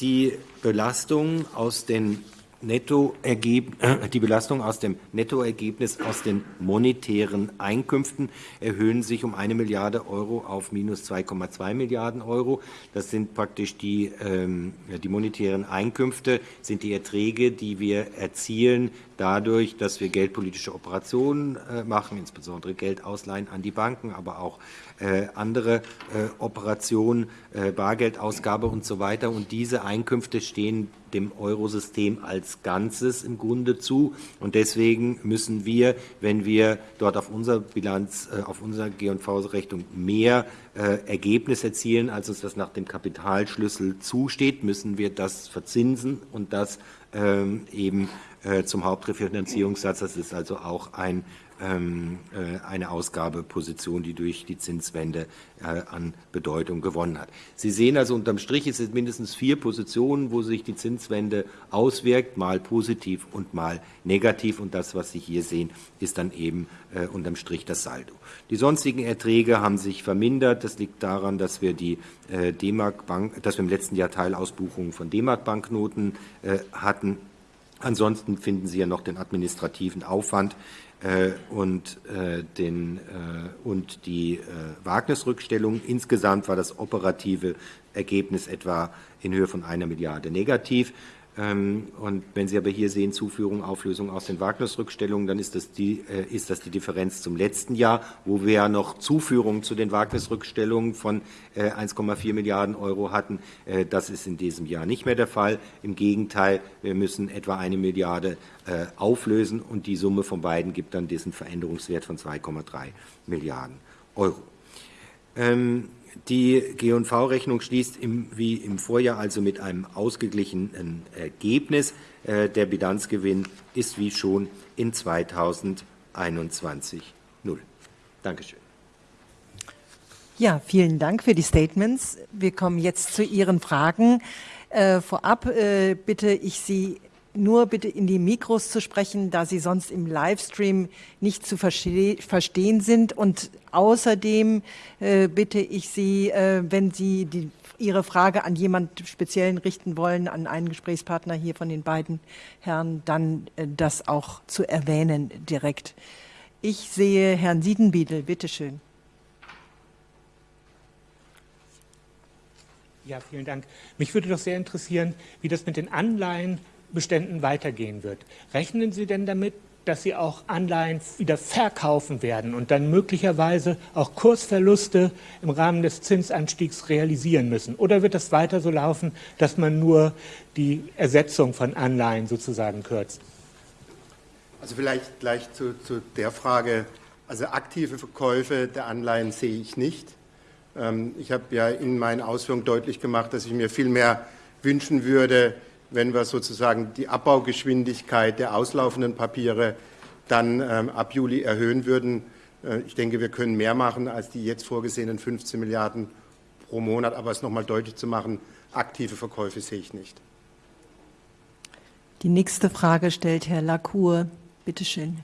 Die Belastung aus den Nettoergeb die Belastung aus dem Nettoergebnis aus den monetären Einkünften erhöhen sich um eine Milliarde Euro auf minus 2,2 Milliarden Euro. Das sind praktisch die, ähm, die monetären Einkünfte, sind die Erträge, die wir erzielen dadurch, dass wir geldpolitische Operationen äh, machen, insbesondere Geld ausleihen an die Banken, aber auch äh, andere äh, Operationen, Bargeldausgabe und so weiter. Und diese Einkünfte stehen dem Eurosystem als Ganzes im Grunde zu. Und deswegen müssen wir, wenn wir dort auf unserer Bilanz, auf unserer G&V-Rechnung mehr Ergebnis erzielen, als uns das nach dem Kapitalschlüssel zusteht, müssen wir das verzinsen und das ähm, eben zum Hauptrefinanzierungssatz. Das ist also auch ein ähm, äh, eine Ausgabeposition, die durch die Zinswende äh, an Bedeutung gewonnen hat. Sie sehen also unterm Strich, es sind mindestens vier Positionen, wo sich die Zinswende auswirkt, mal positiv und mal negativ. Und das, was Sie hier sehen, ist dann eben äh, unterm Strich das Saldo. Die sonstigen Erträge haben sich vermindert. Das liegt daran, dass wir die D-Mark Bank, dass wir im letzten Jahr Teilausbuchungen von D-Mark Banknoten hatten. Ansonsten finden Sie ja noch den administrativen Aufwand, äh, und, äh, den, äh, und die Wagnisrückstellung. Insgesamt war das operative Ergebnis etwa in Höhe von einer Milliarde negativ. Ähm, und wenn Sie aber hier sehen, Zuführung, Auflösung aus den Wagnisrückstellungen, dann ist das, die, äh, ist das die Differenz zum letzten Jahr, wo wir ja noch Zuführungen zu den Wagnisrückstellungen von 1,4 äh, Milliarden Euro hatten. Äh, das ist in diesem Jahr nicht mehr der Fall. Im Gegenteil, wir müssen etwa eine Milliarde auflösen und die Summe von beiden gibt dann diesen Veränderungswert von 2,3 Milliarden Euro. Die G&V-Rechnung schließt im, wie im Vorjahr also mit einem ausgeglichenen Ergebnis. Äh, der Bilanzgewinn ist wie schon in 2021 null. Dankeschön. Ja, vielen Dank für die Statements. Wir kommen jetzt zu Ihren Fragen. Äh, vorab äh, bitte ich Sie nur bitte in die Mikros zu sprechen, da sie sonst im Livestream nicht zu verste verstehen sind. Und außerdem äh, bitte ich Sie, äh, wenn Sie die, Ihre Frage an jemand Speziellen richten wollen, an einen Gesprächspartner hier von den beiden Herren, dann äh, das auch zu erwähnen direkt. Ich sehe Herrn Siedenbiedel, bitteschön. Ja, vielen Dank. Mich würde doch sehr interessieren, wie das mit den Anleihen Beständen weitergehen wird. Rechnen Sie denn damit, dass Sie auch Anleihen wieder verkaufen werden und dann möglicherweise auch Kursverluste im Rahmen des Zinsanstiegs realisieren müssen? Oder wird das weiter so laufen, dass man nur die Ersetzung von Anleihen sozusagen kürzt? Also vielleicht gleich zu, zu der Frage, also aktive Verkäufe der Anleihen sehe ich nicht. Ähm, ich habe ja in meinen Ausführungen deutlich gemacht, dass ich mir viel mehr wünschen würde, wenn wir sozusagen die Abbaugeschwindigkeit der auslaufenden Papiere dann ähm, ab Juli erhöhen würden. Äh, ich denke, wir können mehr machen als die jetzt vorgesehenen 15 Milliarden pro Monat. Aber es nochmal deutlich zu machen, aktive Verkäufe sehe ich nicht. Die nächste Frage stellt Herr Lacour. Bitte schön.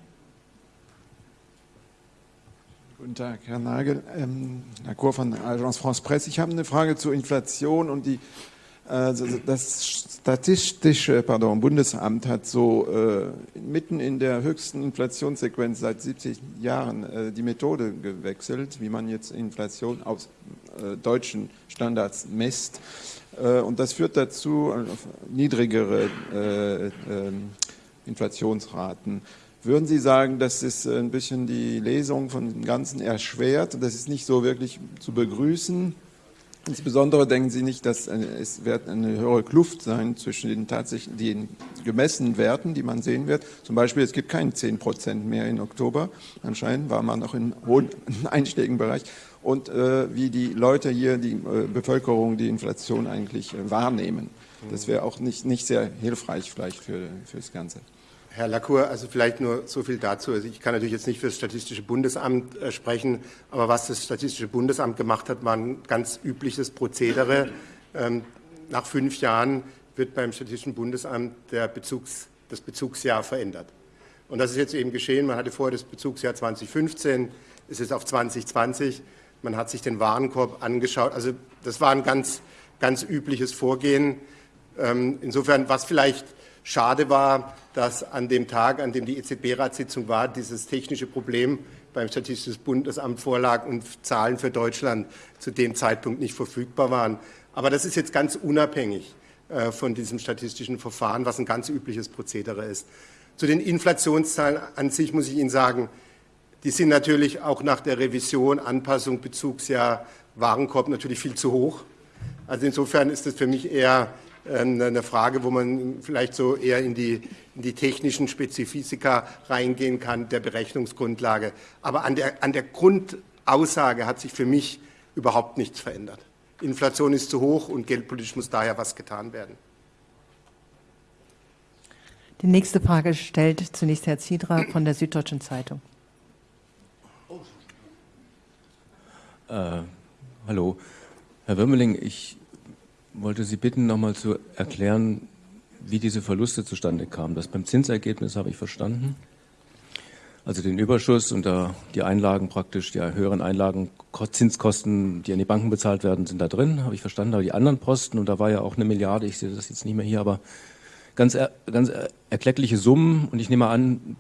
Guten Tag, Herr Nagel. Ähm, Herr Kur von Agence France Presse. Ich habe eine Frage zur Inflation und die, äh, das Statistische pardon, Bundesamt hat so äh, mitten in der höchsten Inflationssequenz seit 70 Jahren äh, die Methode gewechselt, wie man jetzt Inflation aus äh, deutschen Standards misst. Äh, und das führt dazu äh, niedrigere ähm, Inflationsraten. Würden Sie sagen, dass es ein bisschen die Lesung von dem Ganzen erschwert das ist nicht so wirklich zu begrüßen? Insbesondere denken Sie nicht, dass es wird eine höhere Kluft sein zwischen den tatsächlich den gemessenen Werten, die man sehen wird. Zum Beispiel, es gibt keinen 10 Prozent mehr im Oktober. Anscheinend war man noch im hohen [LAUGHS] einstelligen Bereich. Und äh, wie die Leute hier, die äh, Bevölkerung, die Inflation eigentlich äh, wahrnehmen. Das wäre auch nicht, nicht sehr hilfreich vielleicht für, für das Ganze. Herr Lacour, also vielleicht nur so viel dazu. Also ich kann natürlich jetzt nicht für das Statistische Bundesamt äh, sprechen, aber was das Statistische Bundesamt gemacht hat, war ein ganz übliches Prozedere. Ähm, nach fünf Jahren wird beim Statistischen Bundesamt Bezugs, das Bezugsjahr verändert. Und das ist jetzt eben geschehen. Man hatte vorher das Bezugsjahr 2015, es ist auf 2020. Man hat sich den Warenkorb angeschaut. Also das war ein ganz, ganz übliches Vorgehen. Ähm, insofern, was vielleicht Schade war, dass an dem Tag, an dem die EZB-Ratssitzung war, dieses technische Problem beim Statistischen Bundesamt vorlag und Zahlen für Deutschland zu dem Zeitpunkt nicht verfügbar waren. Aber das ist jetzt ganz unabhängig äh, von diesem statistischen Verfahren, was ein ganz übliches Prozedere ist. Zu den Inflationszahlen an sich muss ich Ihnen sagen, die sind natürlich auch nach der Revision, Anpassung, Bezugsjahr, Warenkorb natürlich viel zu hoch. Also insofern ist das für mich eher eine Frage, wo man vielleicht so eher in die, in die technischen Spezifika reingehen kann, der Berechnungsgrundlage. Aber an der, an der Grundaussage hat sich für mich überhaupt nichts verändert. Inflation ist zu hoch und geldpolitisch muss daher was getan werden. Die nächste Frage stellt zunächst Herr Ziedra von der Süddeutschen Zeitung. Äh, hallo, Herr Wimmeling, ich wollte Sie bitten, nochmal zu erklären, wie diese Verluste zustande kamen. Das beim Zinsergebnis habe ich verstanden. Also den Überschuss und die Einlagen praktisch, die höheren Einlagen, Zinskosten, die an die Banken bezahlt werden, sind da drin, habe ich verstanden. Aber die anderen Posten, und da war ja auch eine Milliarde, ich sehe das jetzt nicht mehr hier, aber ganz, ganz erkleckliche Summen. Und ich nehme an,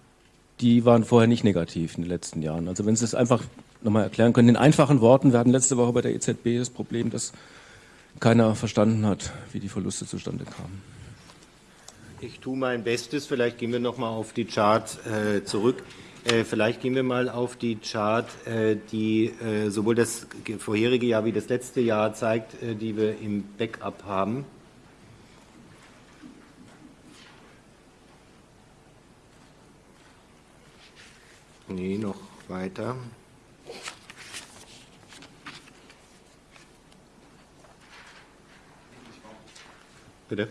die waren vorher nicht negativ in den letzten Jahren. Also wenn Sie es einfach nochmal erklären können. In einfachen Worten, wir hatten letzte Woche bei der EZB das Problem, dass keiner verstanden hat, wie die Verluste zustande kamen. Ich tue mein Bestes. Vielleicht gehen wir noch mal auf die Chart äh, zurück. Äh, vielleicht gehen wir mal auf die Chart, äh, die äh, sowohl das vorherige Jahr wie das letzte Jahr zeigt, äh, die wir im Backup haben. Nee, noch weiter. Bitte?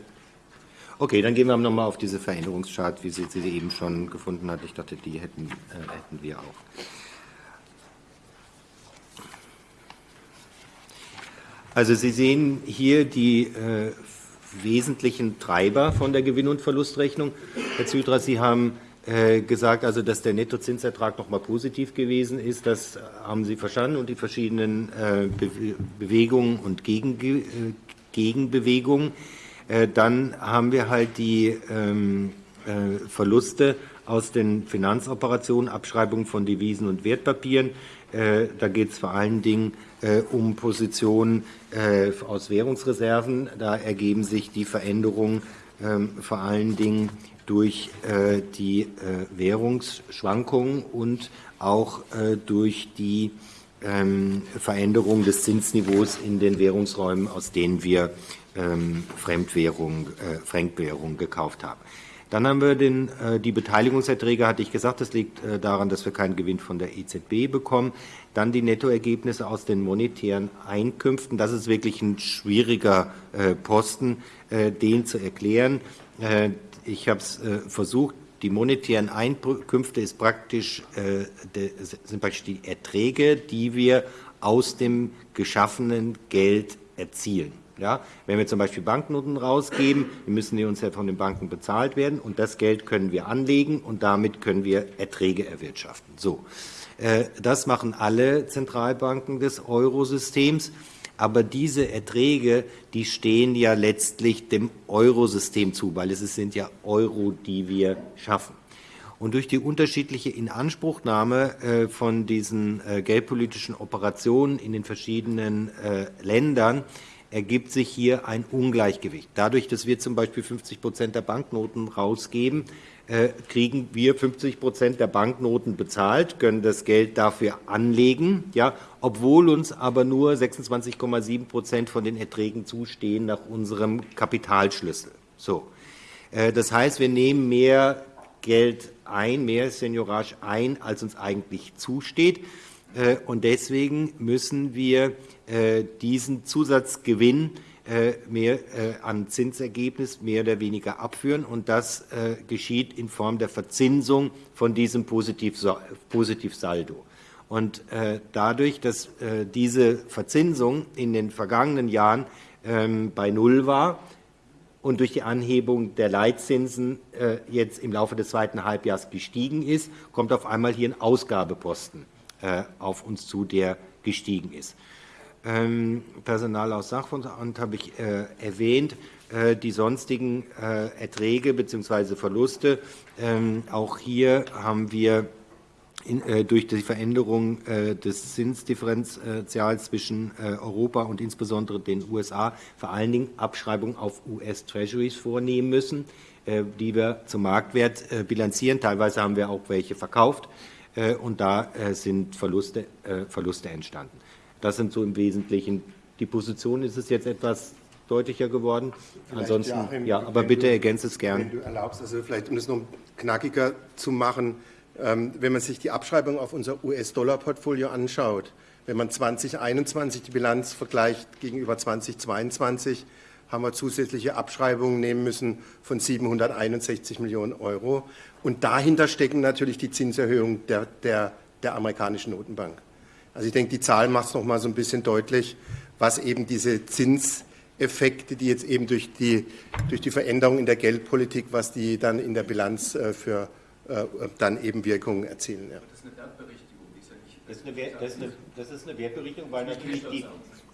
Okay, dann gehen wir nochmal auf diese Veränderungschart, wie Sie sie eben schon gefunden hat. Ich dachte, die hätten, äh, hätten wir auch. Also Sie sehen hier die äh, wesentlichen Treiber von der Gewinn- und Verlustrechnung. Herr Zydra, Sie haben äh, gesagt, also dass der Nettozinsertrag nochmal positiv gewesen ist. Das haben Sie verstanden und die verschiedenen äh, Be Bewegungen und Gegen, Gegenbewegungen. Äh, dann haben wir halt die ähm, äh, Verluste aus den Finanzoperationen, Abschreibung von Devisen und Wertpapieren. Äh, da geht es vor allen Dingen um Positionen aus Währungsreserven. Da ergeben sich die Veränderungen ähm, vor allen Dingen durch die Währungsschwankungen und auch durch die ähm, Veränderung des Zinsniveaus in den Währungsräumen, aus denen wir ähm, Fremdwährung, äh, Fremdwährung gekauft haben. Dann haben wir den, äh, die Beteiligungserträge, hatte ich gesagt, das liegt äh, daran, dass wir keinen Gewinn von der EZB bekommen. Dann die Nettoergebnisse aus den monetären Einkünften. Das ist wirklich ein schwieriger äh, Posten, den zu erklären. Ich habe es versucht. Die monetären Einkünfte ist praktisch, sind praktisch die Erträge, die wir aus dem geschaffenen Geld erzielen. Ja, wenn wir zum Beispiel Banknoten rausgeben, müssen die uns ja von den Banken bezahlt werden und das Geld können wir anlegen und damit können wir Erträge erwirtschaften. So, äh, das machen alle Zentralbanken des Eurosystems. Aber diese Erträge, die stehen ja letztlich dem Eurosystem zu, weil es sind ja Euro, die wir schaffen. Und durch die unterschiedliche Inanspruchnahme äh, von diesen äh, geldpolitischen Operationen in den verschiedenen Ländern ergibt sich hier ein Ungleichgewicht. Dadurch, dass wir zum Beispiel 50 Prozent der Banknoten rausgeben, äh, kriegen wir 50 Prozent der Banknoten bezahlt, können das Geld dafür anlegen, ja, obwohl uns aber nur 26,7 Prozent von den Erträgen zustehen nach unserem Kapitalschlüssel. So. Äh, das heißt, wir nehmen mehr Geld ein, mehr Seniorage ein, als uns eigentlich zusteht. Äh, und deswegen müssen wir äh, diesen Zusatzgewinn äh, mehr an Zinsergebnis mehr oder weniger abführen. Und das geschieht in Form der Verzinsung von diesem Positivsaldo. Und dadurch, dass diese Verzinsung in den vergangenen Jahren ähm, bei Null war, und durch die Anhebung der Leitzinsen jetzt im Laufe des zweiten Halbjahres gestiegen ist, kommt auf einmal hier ein Ausgabeposten auf uns zu, der gestiegen ist. Ähm, Personal aus Sachverstand habe ich äh, erwähnt. Äh, die sonstigen Erträge bzw. Verluste. Ähm, auch hier haben wir äh, durch die Veränderung äh, des Zinsdifferenzials zwischen äh, Europa und insbesondere den USA vor allen Dingen Abschreibungen auf US-Treasuries vornehmen müssen, die wir zum Marktwert bilanzieren. Teilweise haben wir auch welche verkauft. Äh, und da äh, sind Verluste, äh, Verluste entstanden. Das sind so im Wesentlichen die Positionen. Ist es jetzt etwas deutlicher geworden? Vielleicht, Ansonsten, Joachim, ja, aber bitte ergänze es gern. Wenn du erlaubst, also vielleicht, um es noch knackiger zu machen, ähm, wenn man sich die Abschreibung auf unser US-Dollar-Portfolio anschaut, wenn man 2021 die Bilanz vergleicht gegenüber 2022, haben wir zusätzliche Abschreibungen nehmen müssen von 761 Millionen Euro. Und dahinter stecken natürlich die Zinserhöhungen der, der, der amerikanischen Notenbank. Also ich denke, die Zahl macht es noch mal so ein bisschen deutlich, was eben diese Zinseffekte, die jetzt eben durch die, durch die Veränderung in der Geldpolitik, was die dann in der Bilanz äh, für äh, dann eben Wirkungen erzielen. Ja. Das ist eine Wertberichtigung, die ist ja nicht. Das ist eine, das ist eine, das ist eine Wertberichtigung, weil natürlich die,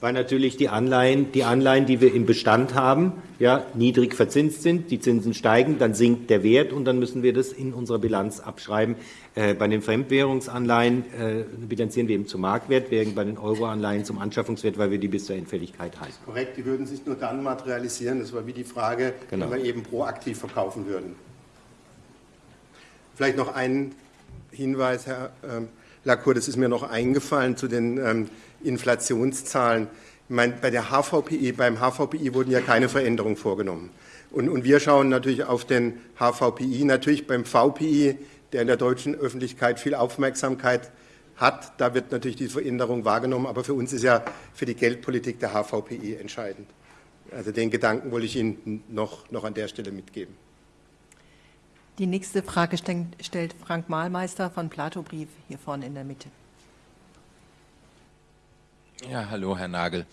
weil natürlich die Anleihen, die Anleihen, die wir im Bestand haben, ja, niedrig verzinst sind, die Zinsen steigen, dann sinkt der Wert und dann müssen wir das in unserer Bilanz abschreiben. Äh, bei den Fremdwährungsanleihen äh, bilanzieren wir eben zum Marktwert, während bei den Euroanleihen zum Anschaffungswert, weil wir die bis zur Endfälligkeit halten. Korrekt, die würden sich nur dann materialisieren. Das war wie die Frage, genau. wenn wir eben proaktiv verkaufen würden. Vielleicht noch ein Hinweis, Herr ähm, Lacour, das ist mir noch eingefallen zu den ähm, Inflationszahlen. Ich meine, bei der HVPI, beim HVPI wurden ja keine Veränderungen vorgenommen. Und, und wir schauen natürlich auf den HVPI, natürlich beim VPI, der in der deutschen Öffentlichkeit viel Aufmerksamkeit hat. Da wird natürlich die Veränderung wahrgenommen, aber für uns ist ja für die Geldpolitik der HVPI entscheidend. Also den Gedanken wollte ich Ihnen noch, noch an der Stelle mitgeben. Die nächste Frage stellt Frank Mahlmeister von Plato Brief hier vorne in der Mitte. Ja, hallo, Herr Nagel.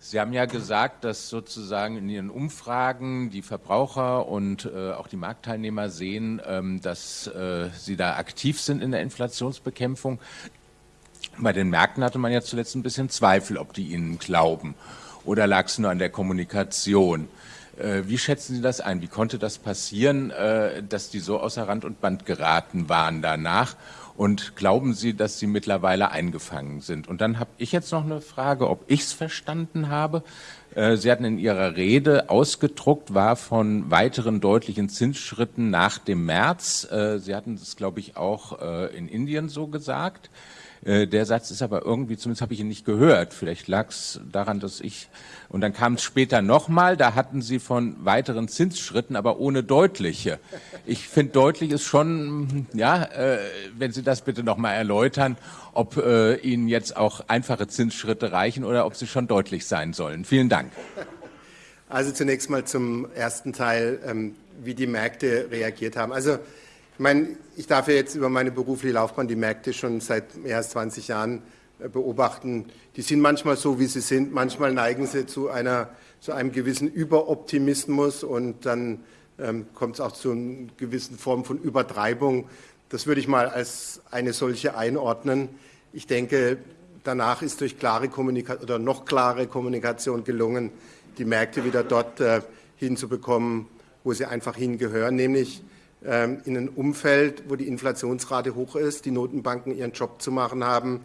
Sie haben ja gesagt, dass sozusagen in Ihren Umfragen die Verbraucher und äh, auch die Marktteilnehmer sehen, ähm, dass äh, Sie da aktiv sind in der Inflationsbekämpfung. Bei den Märkten hatte man ja zuletzt ein bisschen Zweifel, ob die Ihnen glauben. Oder lag es nur an der Kommunikation? Äh, wie schätzen Sie das ein? Wie konnte das passieren, äh, dass die so außer Rand und Band geraten waren danach? Und glauben Sie, dass sie mittlerweile eingefangen sind? Und dann habe ich jetzt noch eine Frage, ob ich es verstanden habe. Äh, sie hatten in Ihrer Rede ausgedruckt, war von weiteren deutlichen Zinsschritten nach dem März. Sie hatten das, glaube ich, auch in Indien so gesagt. Äh, der Satz ist aber irgendwie, zumindest habe ich ihn nicht gehört. Vielleicht lag es daran, dass ich. Und dann kam es später nochmal, da hatten Sie von weiteren Zinsschritten, aber ohne deutliche. Ich finde, deutlich ist schon, ja, äh, wenn Sie das bitte nochmal erläutern, ob äh, Ihnen jetzt auch einfache Zinsschritte reichen oder ob sie schon deutlich sein sollen. Vielen Dank. Also zunächst mal zum ersten Teil, ähm, wie die Märkte reagiert haben. Also ich meine, ich darf ja jetzt über meine berufliche Laufbahn die Märkte schon seit mehr als 20 Jahren äh, beobachten. Die sind manchmal so, wie sie sind. Manchmal neigen sie zu, einer, zu einem gewissen Überoptimismus und dann ähm, kommt es auch zu einer gewissen Form von Übertreibung. Das würde ich mal als eine solche einordnen. Ich denke, danach ist durch klare Kommunikation oder noch klare Kommunikation gelungen, die Märkte wieder dort äh, hinzubekommen, wo sie einfach hingehören, nämlich ähm, in einem Umfeld, wo die Inflationsrate hoch ist, die Notenbanken ihren Job zu machen haben,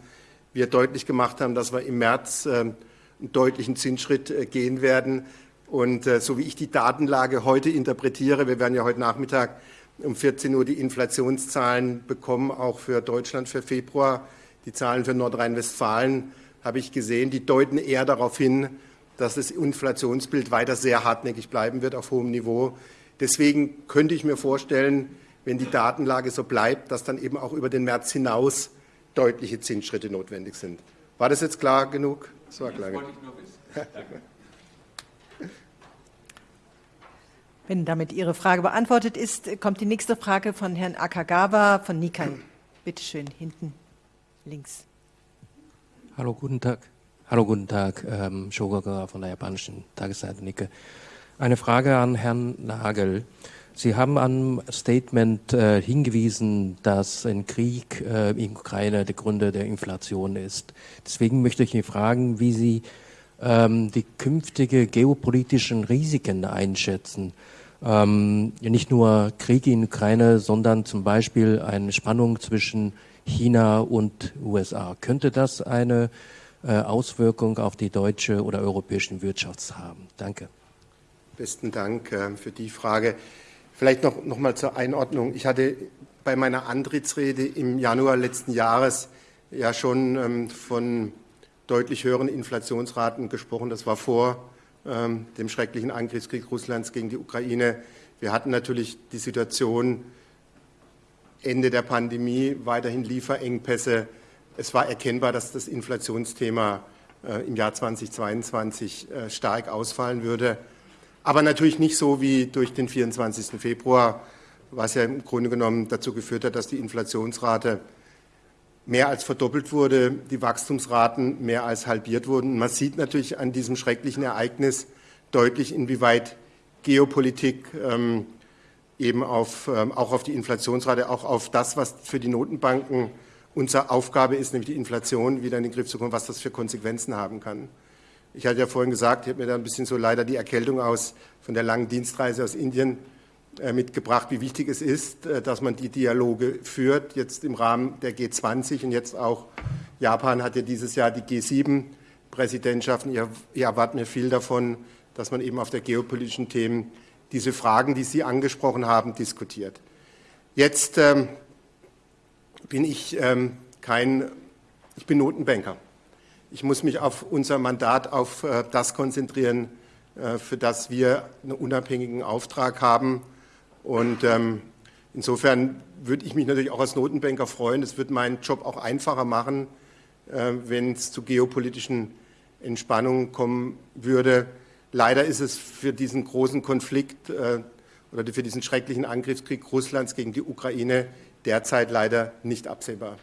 wir deutlich gemacht haben, dass wir im März ähm, einen deutlichen Zinsschritt äh, gehen werden. Und äh, so wie ich die Datenlage heute interpretiere, wir werden ja heute Nachmittag um 14 Uhr die Inflationszahlen bekommen, auch für Deutschland für Februar, die Zahlen für Nordrhein-Westfalen, habe ich gesehen, die deuten eher darauf hin, dass das Inflationsbild weiter sehr hartnäckig bleiben wird auf hohem Niveau. Deswegen könnte ich mir vorstellen, wenn die Datenlage so bleibt, dass dann eben auch über den März hinaus deutliche Zinsschritte notwendig sind. War das jetzt klar genug? Das war klar genug. [LAUGHS] Wenn damit Ihre Frage beantwortet ist, kommt die nächste Frage von Herrn Akagawa von Nikkei. Bitte schön, hinten links. Hallo, guten Tag. Hallo, guten Tag. Ähm, Shogaga von der japanischen Tagesseite Nikkei. Eine Frage an Herrn Nagel. Sie haben am Statement äh, hingewiesen, dass ein Krieg äh, in Ukraine der Gründe der Inflation ist. Deswegen möchte ich Sie fragen, wie Sie ähm, die künftige geopolitischen Risiken einschätzen. Ähm, nicht nur Krieg in Ukraine, sondern zum Beispiel eine Spannung zwischen China und USA. Könnte das eine äh, Auswirkung auf die deutsche oder europäische Wirtschaft haben? Danke. Besten Dank äh, für die Frage. Vielleicht noch, noch mal zur Einordnung. Ich hatte bei meiner Antrittsrede im Januar letzten Jahres ja schon ähm, von deutlich höheren Inflationsraten gesprochen. Das war vor ähm, dem schrecklichen Angriffskrieg Russlands gegen die Ukraine. Wir hatten natürlich die Situation Ende der Pandemie, weiterhin Lieferengpässe. Es war erkennbar, dass das Inflationsthema äh, im Jahr 2022 äh, stark ausfallen würde. Aber natürlich nicht so wie durch den 24. Februar, was ja im Grunde genommen dazu geführt hat, dass die Inflationsrate mehr als verdoppelt wurde, die Wachstumsraten mehr als halbiert wurden. Man sieht natürlich an diesem schrecklichen Ereignis deutlich, inwieweit Geopolitik ähm, eben auf, ähm, auch auf die Inflationsrate, auch auf das, was für die Notenbanken unsere Aufgabe ist, nämlich die Inflation wieder in den Griff zu bekommen, was das für Konsequenzen haben kann. Ich hatte ja vorhin gesagt, ich habe mir da ein bisschen so leider die Erkältung aus von der langen Dienstreise aus Indien äh, mitgebracht, wie wichtig es ist, äh, dass man die Dialoge führt, jetzt im Rahmen der G20 und jetzt auch Japan hat ja dieses Jahr die G7-Präsidentschaften. Ihr, ihr erwartet mir viel davon, dass man eben auf der geopolitischen Themen diese Fragen, die Sie angesprochen haben, diskutiert. Jetzt ähm, bin ich ähm, kein, ich bin Notenbanker. Ich muss mich auf unser Mandat, auf äh, das konzentrieren, äh, für das wir einen unabhängigen Auftrag haben. Und ähm, insofern würde ich mich natürlich auch als Notenbanker freuen. Es wird meinen Job auch einfacher machen, äh, wenn es zu geopolitischen Entspannungen kommen würde. Leider ist es für diesen großen Konflikt oder für diesen schrecklichen Angriffskrieg Russlands gegen die Ukraine derzeit leider nicht absehbar.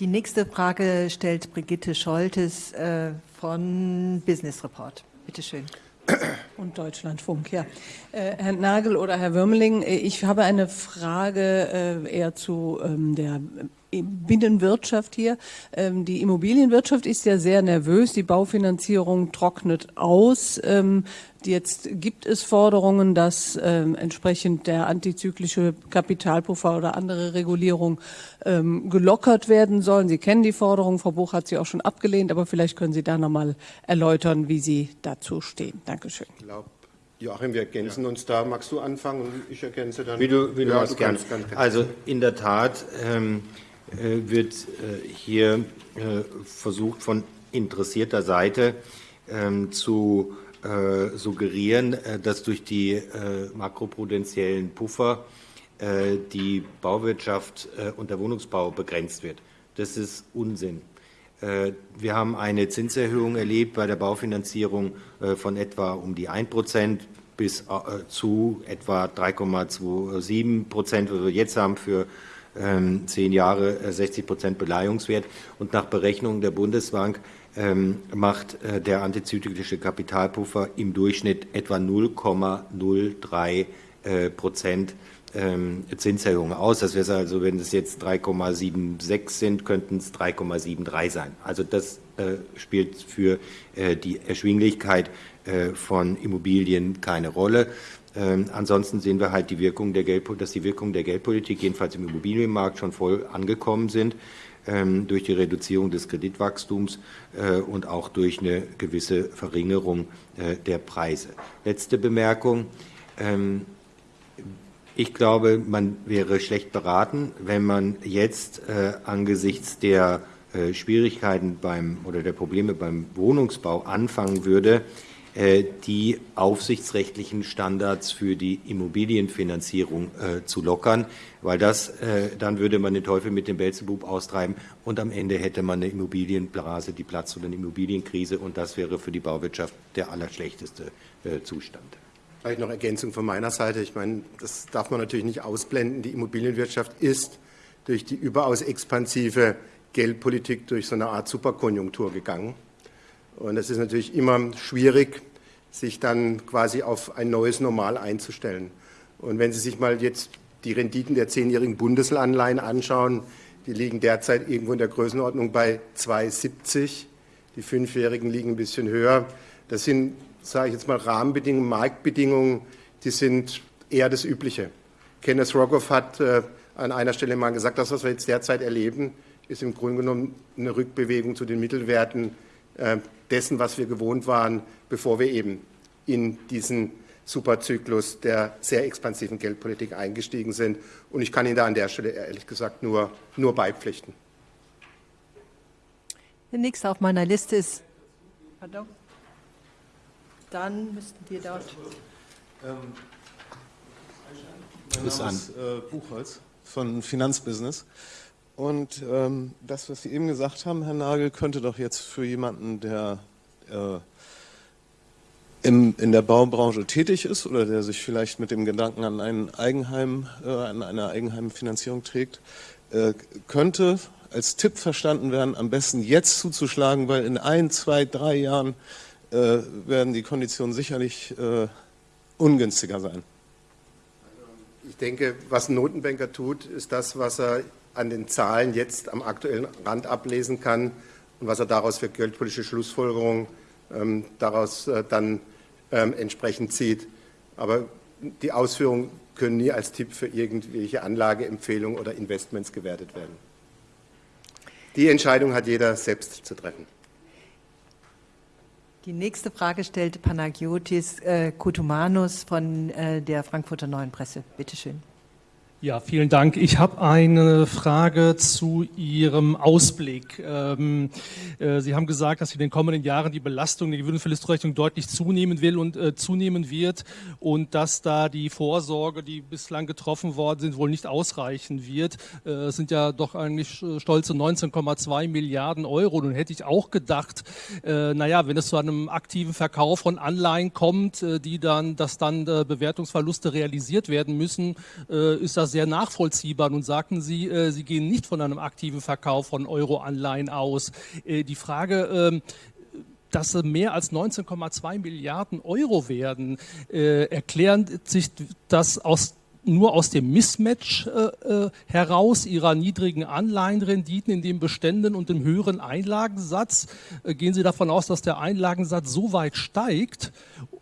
Die nächste Frage stellt Brigitte Scholtes äh, von Business Report. Bitte schön. [CLEARS THROAT] Und Deutschlandfunk, ja. Äh, Herr Nagel oder Herr Würmeling, äh, ich habe eine Frage äh, eher zu ähm, der Binnenwirtschaft hier. Ähm, die Immobilienwirtschaft ist ja sehr nervös. Die Baufinanzierung trocknet aus. Ähm, jetzt gibt es Forderungen, dass ähm, entsprechend der antizyklische Kapitalpuffer oder andere Regulierung gelockert werden sollen. Sie kennen die Forderung. Frau Buch hat sie auch schon abgelehnt, aber vielleicht können Sie da nochmal erläutern, wie Sie dazu stehen. Dankeschön. Ich glaube, Joachim, wir ergänzen ja. uns da. Magst du anfangen und ich ergänze dann? Wie du, wie du ja, du. Kannst, kannst, kannst. Also in der Tat, ähm, wird hier versucht von interessierter Seite ähm, zu suggerieren, dass durch die makroprudenziellen Puffer die Bauwirtschaft und der Wohnungsbau begrenzt wird. Das ist Unsinn. Wir haben eine Zinserhöhung erlebt bei der Baufinanzierung von etwa um die 1 Prozent bis zu etwa 3,27 Prozent, was wir jetzt haben für zehn Jahre 60 Prozent Beleihungswert. Und nach Berechnungen der Bundesbank ähm, macht der antizyklische Kapitalpuffer im Durchschnitt etwa 0,03 Prozent ähm, Zinserhöhung aus. Das wäre also, wenn es jetzt 3,76 sind, könnten es 3,73 sein. Also das äh, spielt für äh, die Erschwinglichkeit äh, von Immobilien keine Rolle. Ähm, ansonsten sehen wir halt die Wirkung der Geld, dass die Wirkung der Geldpolitik jedenfalls im Immobilienmarkt schon voll angekommen sind ähm, durch die Reduzierung des Kreditwachstums äh, und auch durch eine gewisse Verringerung äh, der Preise. Letzte Bemerkung. Ähm, ich glaube, man wäre schlecht beraten, wenn man jetzt äh, angesichts der äh, Schwierigkeiten beim oder der Probleme beim Wohnungsbau anfangen würde, die aufsichtsrechtlichen Standards für die Immobilienfinanzierung äh, zu lockern, weil das äh, dann würde man den Teufel mit dem Belzebub austreiben und am Ende hätte man eine Immobilienblase, die Platz oder eine Immobilienkrise und das wäre für die Bauwirtschaft der allerschlechteste äh, Zustand. Vielleicht noch Ergänzung von meiner Seite. Ich meine, das darf man natürlich nicht ausblenden. Die Immobilienwirtschaft ist durch die überaus expansive Geldpolitik durch so eine Art Superkonjunktur gegangen. Und es ist natürlich immer schwierig, sich dann quasi auf ein neues Normal einzustellen. Und wenn Sie sich mal jetzt die Renditen der zehnjährigen Bundesanleihen anschauen, die liegen derzeit irgendwo in der Größenordnung bei 2,70. Die fünfjährigen liegen ein bisschen höher. Das sind sage ich jetzt mal, Rahmenbedingungen, Marktbedingungen, die sind eher das Übliche. Kenneth Rogoff hat äh, an einer Stelle mal gesagt, das, was wir jetzt derzeit erleben, ist im Grunde genommen eine Rückbewegung zu den Mittelwerten äh, dessen, was wir gewohnt waren, bevor wir eben in diesen Superzyklus der sehr expansiven Geldpolitik eingestiegen sind. Und ich kann Ihnen da an der Stelle ehrlich gesagt nur, nur beipflichten. Der nächste auf meiner Liste ist. Pardon? Dann müssten wir dort. Ähm, mein Name ist äh, Buchholz von Finanzbusiness. Und ähm, das, was Sie eben gesagt haben, Herr Nagel, könnte doch jetzt für jemanden, der äh, im, in der Baubranche tätig ist oder der sich vielleicht mit dem Gedanken an ein Eigenheim, äh, an eine Eigenheimfinanzierung trägt, äh, könnte als Tipp verstanden werden, am besten jetzt zuzuschlagen, weil in ein, zwei, drei Jahren äh, werden die Konditionen sicherlich äh, ungünstiger sein. Ich denke, was ein Notenbanker tut, ist das, was er an den Zahlen jetzt am aktuellen Rand ablesen kann und was er daraus für geldpolitische Schlussfolgerungen ähm, daraus äh, dann ähm, entsprechend zieht. Aber die Ausführungen können nie als Tipp für irgendwelche Anlageempfehlungen oder Investments gewertet werden. Die Entscheidung hat jeder selbst zu treffen. Die nächste Frage stellt Panagiotis äh, Kutumanus von äh, der Frankfurter Neuen Presse. Bitte schön. Ja, vielen Dank. Ich habe eine Frage zu Ihrem Ausblick. Ähm, äh, Sie haben gesagt, dass in den kommenden Jahren die Belastung der Gewinnverlustrechnung deutlich zunehmen will und äh, zunehmen wird und dass da die Vorsorge, die bislang getroffen worden sind, wohl nicht ausreichen wird. Äh, es sind ja doch eigentlich äh, stolze 19,2 Milliarden Euro. Nun hätte ich auch gedacht, äh, naja, wenn es zu einem aktiven Verkauf von Anleihen kommt, äh, die dann, dass dann Bewertungsverluste realisiert werden müssen, ist das sehr nachvollziehbar. Nun sagten Sie, äh, Sie gehen nicht von einem aktiven Verkauf von Euro-Anleihen aus. Äh, die Frage, äh, dass mehr als 19,2 Milliarden Euro werden, äh, erklärt sich das aus nur aus dem Mismatch äh, äh, heraus ihrer niedrigen Anleihenrenditen in den Beständen und dem höheren Einlagensatz? Äh, gehen Sie davon aus, dass der Einlagensatz so weit steigt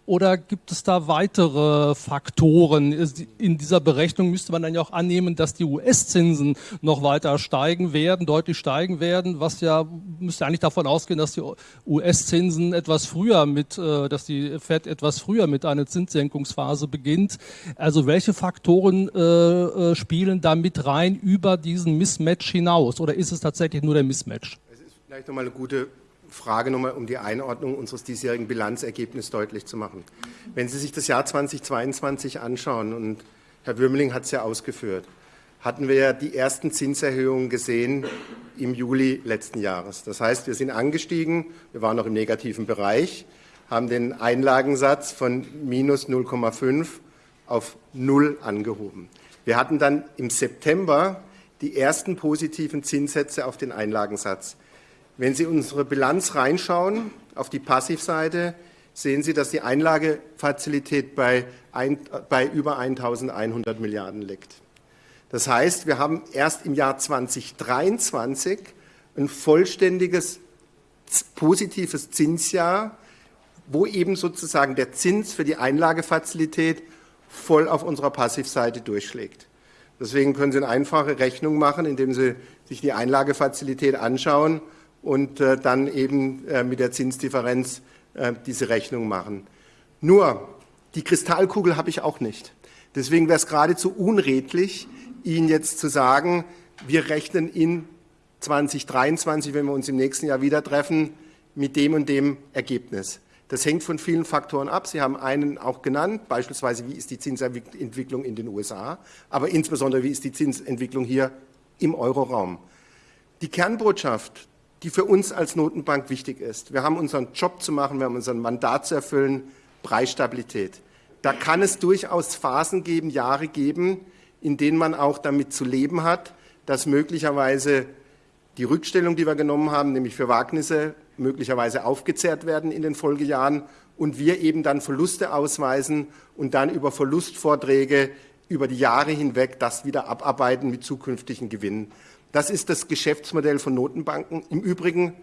oder gibt es da weitere Faktoren? In dieser Berechnung müsste man dann ja auch annehmen, dass die US-Zinsen noch weiter steigen werden, deutlich steigen werden, was ja müsste eigentlich davon ausgehen, dass die US-Zinsen etwas früher mit, äh, dass die Fed etwas früher mit einer Zinssenkungsphase beginnt. Also welche Faktoren äh, äh, spielen da mit rein über diesen Mismatch hinaus oder ist es tatsächlich nur der Mismatch? Es ist vielleicht nochmal eine gute Frage nochmal, um die Einordnung unseres diesjährigen Bilanzergebnisses deutlich zu machen. Wenn Sie sich das Jahr 2022 anschauen, und Herr Würmeling hat es ja ausgeführt, hatten wir ja die ersten Zinserhöhungen gesehen im Juli letzten Jahres. Das heißt, wir sind angestiegen, wir waren noch im negativen Bereich, haben den Einlagensatz von minus 0,5 auf 0 angehoben. Wir hatten dann im September die ersten positiven Zinssätze auf den Einlagensatz. Wenn Sie unsere Bilanz reinschauen, auf die Passivseite, sehen Sie, dass die Einlagefazilität bei, ein, bei über 1.100 Milliarden liegt. Das heißt, wir haben erst im Jahr 2023 ein vollständiges positives Zinsjahr, wo eben sozusagen der Zins für die Einlagefazilität voll auf unserer Passivseite durchschlägt. Deswegen können Sie eine einfache Rechnung machen, indem Sie sich die Einlagefazilität anschauen und äh, dann eben äh, mit der Zinsdifferenz äh, diese Rechnung machen. Nur, die Kristallkugel habe ich auch nicht. Deswegen wäre es geradezu unredlich, Ihnen jetzt zu sagen, wir rechnen in 2023, wenn wir uns im nächsten Jahr wieder treffen, mit dem und dem Ergebnis. Das hängt von vielen Faktoren ab. Sie haben einen auch genannt, beispielsweise wie ist die Zinsentwicklung in den USA, aber insbesondere wie ist die Zinsentwicklung hier im Euroraum. Die Kernbotschaft die für uns als Notenbank wichtig ist. Wir haben unseren Job zu machen, wir haben unseren Mandat zu erfüllen, Preisstabilität. Da kann es durchaus Phasen geben, Jahre geben, in denen man auch damit zu leben hat, dass möglicherweise die Rückstellung, die wir genommen haben, nämlich für Wagnisse, möglicherweise aufgezehrt werden in den Folgejahren und wir eben dann Verluste ausweisen und dann über Verlustvorträge über die Jahre hinweg das wieder abarbeiten mit zukünftigen Gewinnen. Das ist das Geschäftsmodell von Notenbanken. Im Übrigen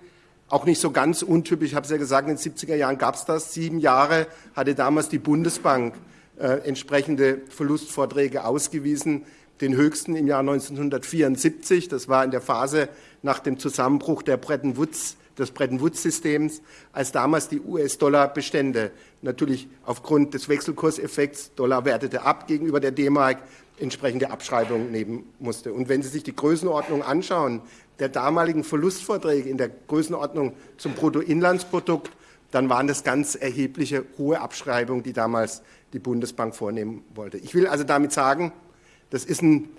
auch nicht so ganz untypisch. Ich habe es ja gesagt, in den 70er Jahren gab es das. Sieben Jahre hatte damals die Bundesbank äh, entsprechende Verlustvorträge ausgewiesen. Den höchsten im Jahr 1974. Das war in der Phase nach dem Zusammenbruch der Bretton Woods, des Bretton Woods-Systems, als damals die US-Dollar-Bestände natürlich aufgrund des Wechselkurseffekts, Dollar wertete ab gegenüber der D-Mark, entsprechende Abschreibungen nehmen musste. Und wenn Sie sich die Größenordnung anschauen, der damaligen Verlustvorträge in der Größenordnung zum Bruttoinlandsprodukt, dann waren das ganz erhebliche hohe Abschreibungen, die damals die Bundesbank vornehmen wollte. Ich will also damit sagen, das ist ein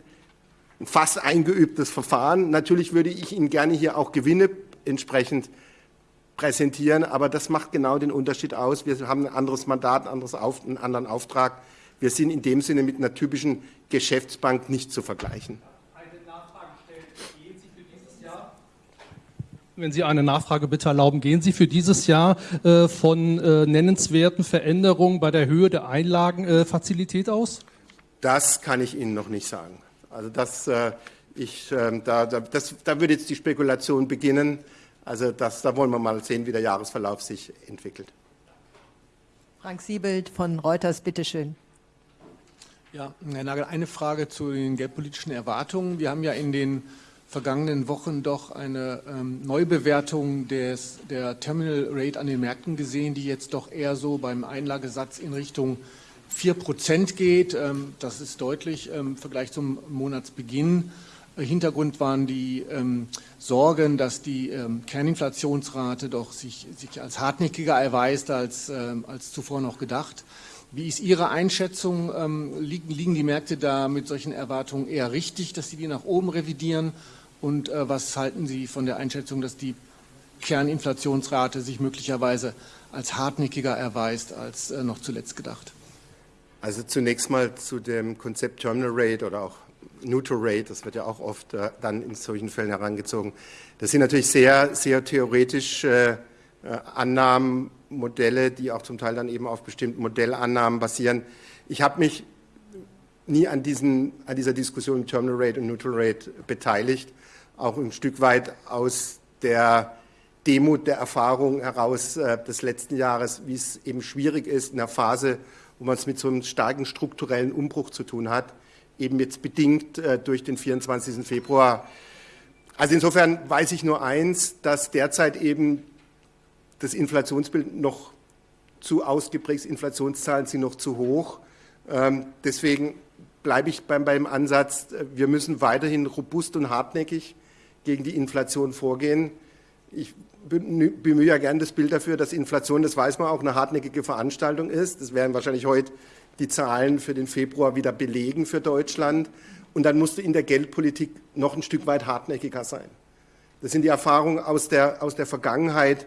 fast eingeübtes Verfahren. Natürlich würde ich Ihnen gerne hier auch Gewinne entsprechend präsentieren, aber das macht genau den Unterschied aus. Wir haben ein anderes Mandat, ein anderes Auf, einen anderen Auftrag. Wir sind in dem Sinne mit einer typischen Geschäftsbank nicht zu vergleichen. Wenn Sie eine Nachfrage bitte erlauben, gehen Sie für dieses Jahr äh, von äh, nennenswerten Veränderungen bei der Höhe der Einlagenfazilität äh, aus? Das kann ich Ihnen noch nicht sagen. Also das, äh, ich, ähm, da, da, das, da würde jetzt die Spekulation beginnen. Also das, da wollen wir mal sehen, wie der Jahresverlauf sich entwickelt. Frank Siebelt von Reuters, bitteschön. Ja, Herr Nagel, eine Frage zu den geldpolitischen Erwartungen. Wir haben ja in den vergangenen Wochen doch eine ähm, Neubewertung des, der Terminal Rate an den Märkten gesehen, die jetzt doch eher so beim Einlagesatz in Richtung 4 Prozent geht. Ähm, das ist deutlich ähm, im Vergleich zum Monatsbeginn. Äh, Hintergrund waren die ähm, Sorgen, dass die ähm, Kerninflationsrate doch sich, sich, als hartnäckiger erweist als, ähm, als zuvor noch gedacht. Wie ist Ihre Einschätzung? Ähm, liegen, liegen, die Märkte da mit solchen Erwartungen eher richtig, dass Sie die nach oben revidieren? Und äh, was halten Sie von der Einschätzung, dass die Kerninflationsrate sich möglicherweise als hartnäckiger erweist als äh, noch zuletzt gedacht? Also zunächst mal zu dem Konzept Terminal Rate oder auch Neutral Rate, das wird ja auch oft äh, dann in solchen Fällen herangezogen. Das sind natürlich sehr, sehr theoretische äh, Annahmen, Modelle, die auch zum Teil dann eben auf bestimmten Modellannahmen basieren. Ich habe mich nie an, diesen, an dieser Diskussion Terminal Rate und Neutral Rate beteiligt, auch ein Stück weit aus der Demut der Erfahrung heraus äh, des letzten Jahres, wie es eben schwierig ist in einer Phase, wo man es mit so einem starken strukturellen Umbruch zu tun hat, eben jetzt bedingt äh, durch den 24. Februar. Also insofern weiß ich nur eins, dass derzeit eben das Inflationsbild noch zu ausgeprägt Inflationszahlen sind noch zu hoch. Ähm, deswegen bleibe ich beim, beim Ansatz, äh, wir müssen weiterhin robust und hartnäckig gegen die Inflation vorgehen. Ich bemühe ja gern das Bild dafür, dass Inflation, das weiß man auch, eine hartnäckige Veranstaltung ist. Das werden wahrscheinlich heute die Zahlen für den Februar wieder belegen für Deutschland. Und dann musste in der Geldpolitik noch ein Stück weit hartnäckiger sein. Das sind die Erfahrungen aus der, aus der Vergangenheit.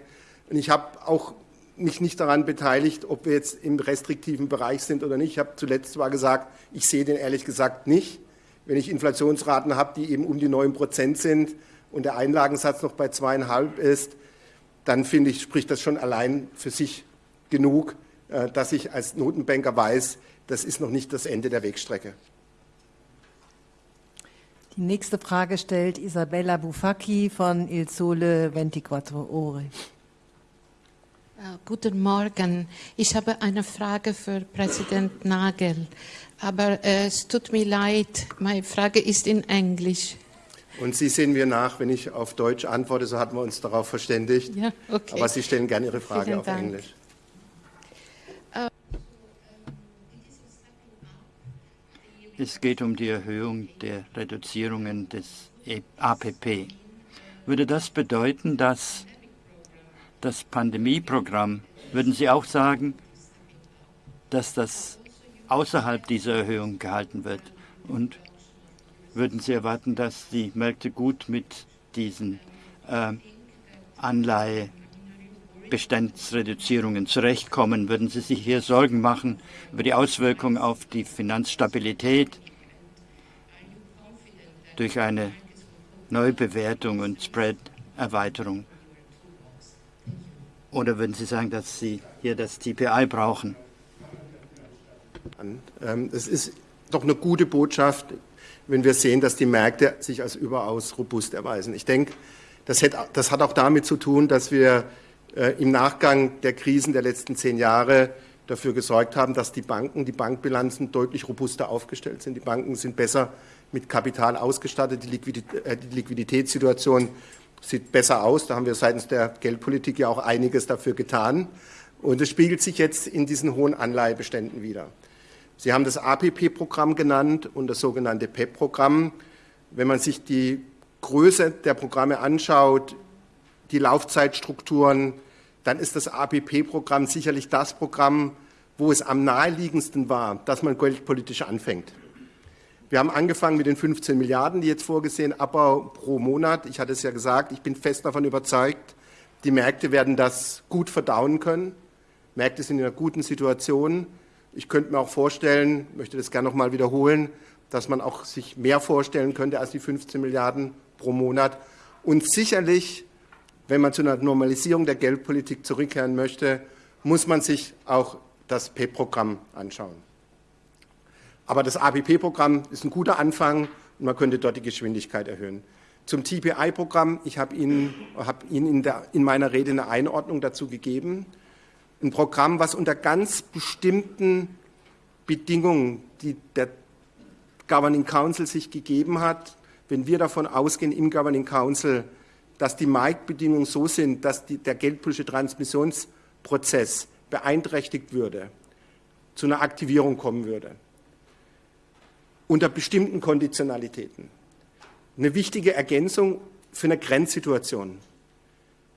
Und ich habe auch mich nicht daran beteiligt, ob wir jetzt im restriktiven Bereich sind oder nicht. Ich habe zuletzt zwar gesagt, ich sehe den ehrlich gesagt nicht. Wenn ich Inflationsraten habe, die eben um die 9 Prozent sind und der Einlagensatz noch bei zweieinhalb ist, dann finde ich, spricht das schon allein für sich genug, äh, dass ich als Notenbanker weiß, das ist noch nicht das Ende der Wegstrecke. Die nächste Frage stellt Isabella Bufacchi von Il Sole 24 Ore. Uh, guten Morgen. Ich habe eine Frage für Präsident Nagel, aber äh, es tut mir leid, meine Frage ist in Englisch. Und Sie sehen mir nach, wenn ich auf Deutsch antworte, so hatten wir uns darauf verständigt. Ja, okay. Aber Sie stellen gerne Ihre Frage Vielen auf Dank. Englisch. Es geht um die Erhöhung der Reduzierungen des E- APP. Würde das bedeuten, dass das Pandemieprogramm, würden Sie auch sagen, dass das außerhalb dieser Erhöhung gehalten wird? Und würden Sie erwarten, dass die Märkte gut mit diesen äh, Anleihebestandsreduzierungen zurechtkommen? Würden Sie sich hier Sorgen machen über die Auswirkungen auf die Finanzstabilität durch eine Neubewertung und Spread-Erweiterung? Oder würden Sie sagen, dass Sie hier das TPI brauchen? Ähm, Es ist doch eine gute Botschaft, wenn wir sehen, dass die Märkte sich als überaus robust erweisen. Ich denke, das hat, auch damit zu tun, dass wir äh, im Nachgang der Krisen der letzten zehn Jahre dafür gesorgt haben, dass die Banken, die Bankbilanzen deutlich robuster aufgestellt sind. Die Banken sind besser mit Kapital ausgestattet. Die, Liquidität, äh, die Liquiditätssituation sieht besser aus. Da haben wir seitens der Geldpolitik ja auch einiges dafür getan. Und es spiegelt sich jetzt in diesen hohen Anleihebeständen wieder. Sie haben das APP-Programm genannt und das sogenannte PEP-Programm. Wenn man sich die Größe der Programme anschaut, die Laufzeitstrukturen, dann ist das APP-Programm sicherlich das Programm, wo es am naheliegendsten war, dass man geldpolitisch anfängt. Wir haben angefangen mit den 15 Milliarden, die jetzt vorgesehen, Abbau pro Monat. Ich hatte es ja gesagt, ich bin fest davon überzeugt, die Märkte werden das gut verdauen können. Märkte sind in einer guten Situation. Ich könnte mir auch vorstellen, möchte das gerne noch mal wiederholen, dass man auch sich mehr vorstellen könnte als die 15 Milliarden pro Monat. Und sicherlich, wenn man zu einer Normalisierung der Geldpolitik zurückkehren möchte, muss man sich auch das PEP-Programm anschauen. Aber das APP-Programm ist ein guter Anfang und man könnte dort die Geschwindigkeit erhöhen. Zum TPI-Programm, ich habe Ihnen, habe Ihnen in, der, in meiner Rede eine Einordnung dazu gegeben. Ein Programm, was unter ganz bestimmten Bedingungen, die der Governing Council sich gegeben hat, wenn wir davon ausgehen im Governing Council, dass die Marktbedingungen so sind, dass die, der geldpolitische Transmissionsprozess beeinträchtigt würde, zu einer Aktivierung kommen würde, unter bestimmten Konditionalitäten. Eine wichtige Ergänzung für eine Grenzsituation.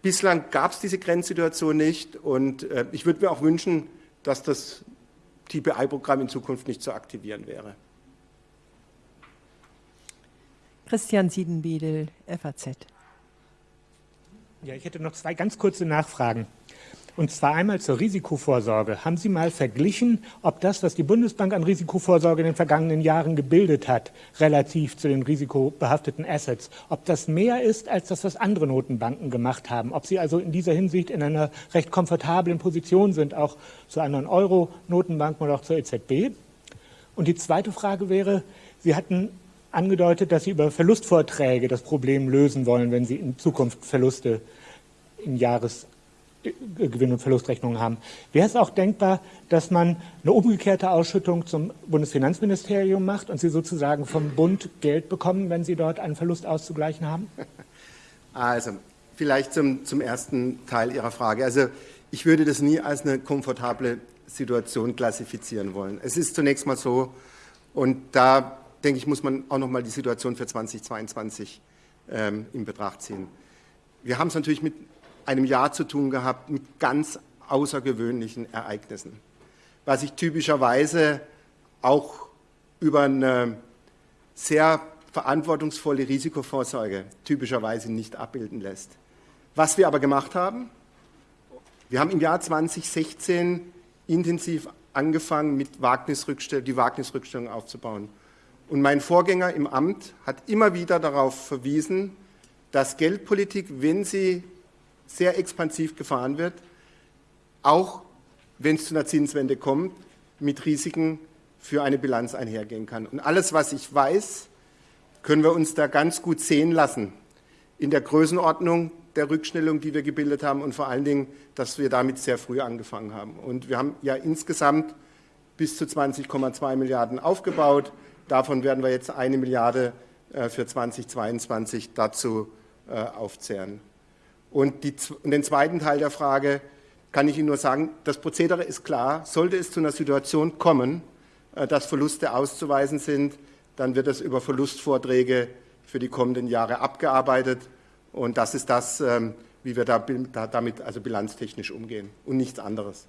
Bislang gab es diese Grenzsituation nicht und äh, ich würde mir auch wünschen, dass das TPI-Programm in Zukunft nicht zu aktivieren wäre. Christian Siedenbiedel, FAZ. Ja, ich hätte noch zwei ganz kurze Nachfragen. Und zwar einmal zur Risikovorsorge. Haben Sie mal verglichen, ob das, was die Bundesbank an Risikovorsorge in den vergangenen Jahren gebildet hat, relativ zu den risikobehafteten Assets, ob das mehr ist als das, was andere Notenbanken gemacht haben? Ob Sie also in dieser Hinsicht in einer recht komfortablen Position sind, auch zu anderen Euro-Notenbanken oder auch zur EZB? Und die zweite Frage wäre, Sie hatten angedeutet, dass Sie über Verlustvorträge das Problem lösen wollen, wenn Sie in Zukunft Verluste in Jahres Gewinn- und Verlustrechnungen haben. Wäre es auch denkbar, dass man eine umgekehrte Ausschüttung zum Bundesfinanzministerium macht und Sie sozusagen vom Bund Geld bekommen, wenn Sie dort einen Verlust auszugleichen haben? [LAUGHS] Also, vielleicht zum, zum ersten Teil Ihrer Frage. Also, ich würde das nie als eine komfortable Situation klassifizieren wollen. Es ist zunächst mal so, und da denke ich, muss man auch noch mal die Situation für 2022 ähm, in Betracht ziehen. Wir haben es natürlich mit einem Jahr zu tun gehabt mit ganz außergewöhnlichen Ereignissen, was sich typischerweise auch über eine sehr verantwortungsvolle Risikovorsorge typischerweise nicht abbilden lässt. Was wir aber gemacht haben, wir haben im Jahr 2016 intensiv angefangen, mit Wagnisrückstell die Wagnisrückstellung aufzubauen. Und mein Vorgänger im Amt hat immer wieder darauf verwiesen, dass Geldpolitik, wenn sie sehr expansiv gefahren wird, auch wenn es zu einer Zinswende kommt, mit Risiken für eine Bilanz einhergehen kann. Und alles, was ich weiß, können wir uns da ganz gut sehen lassen in der Größenordnung der Rückstellung, die wir gebildet haben und vor allen Dingen, dass wir damit sehr früh angefangen haben. Und wir haben ja insgesamt bis zu 20,2 Milliarden aufgebaut. Davon werden wir jetzt eine Milliarde äh, für 2022 dazu äh, aufzehren. Und, die, und, den zweiten Teil der Frage kann ich Ihnen nur sagen, das Prozedere ist klar. Sollte es zu einer Situation kommen, äh, dass Verluste auszuweisen sind, dann wird es über Verlustvorträge für die kommenden Jahre abgearbeitet. Und das ist das, ähm, wie wir da, damit also bilanztechnisch umgehen und nichts anderes.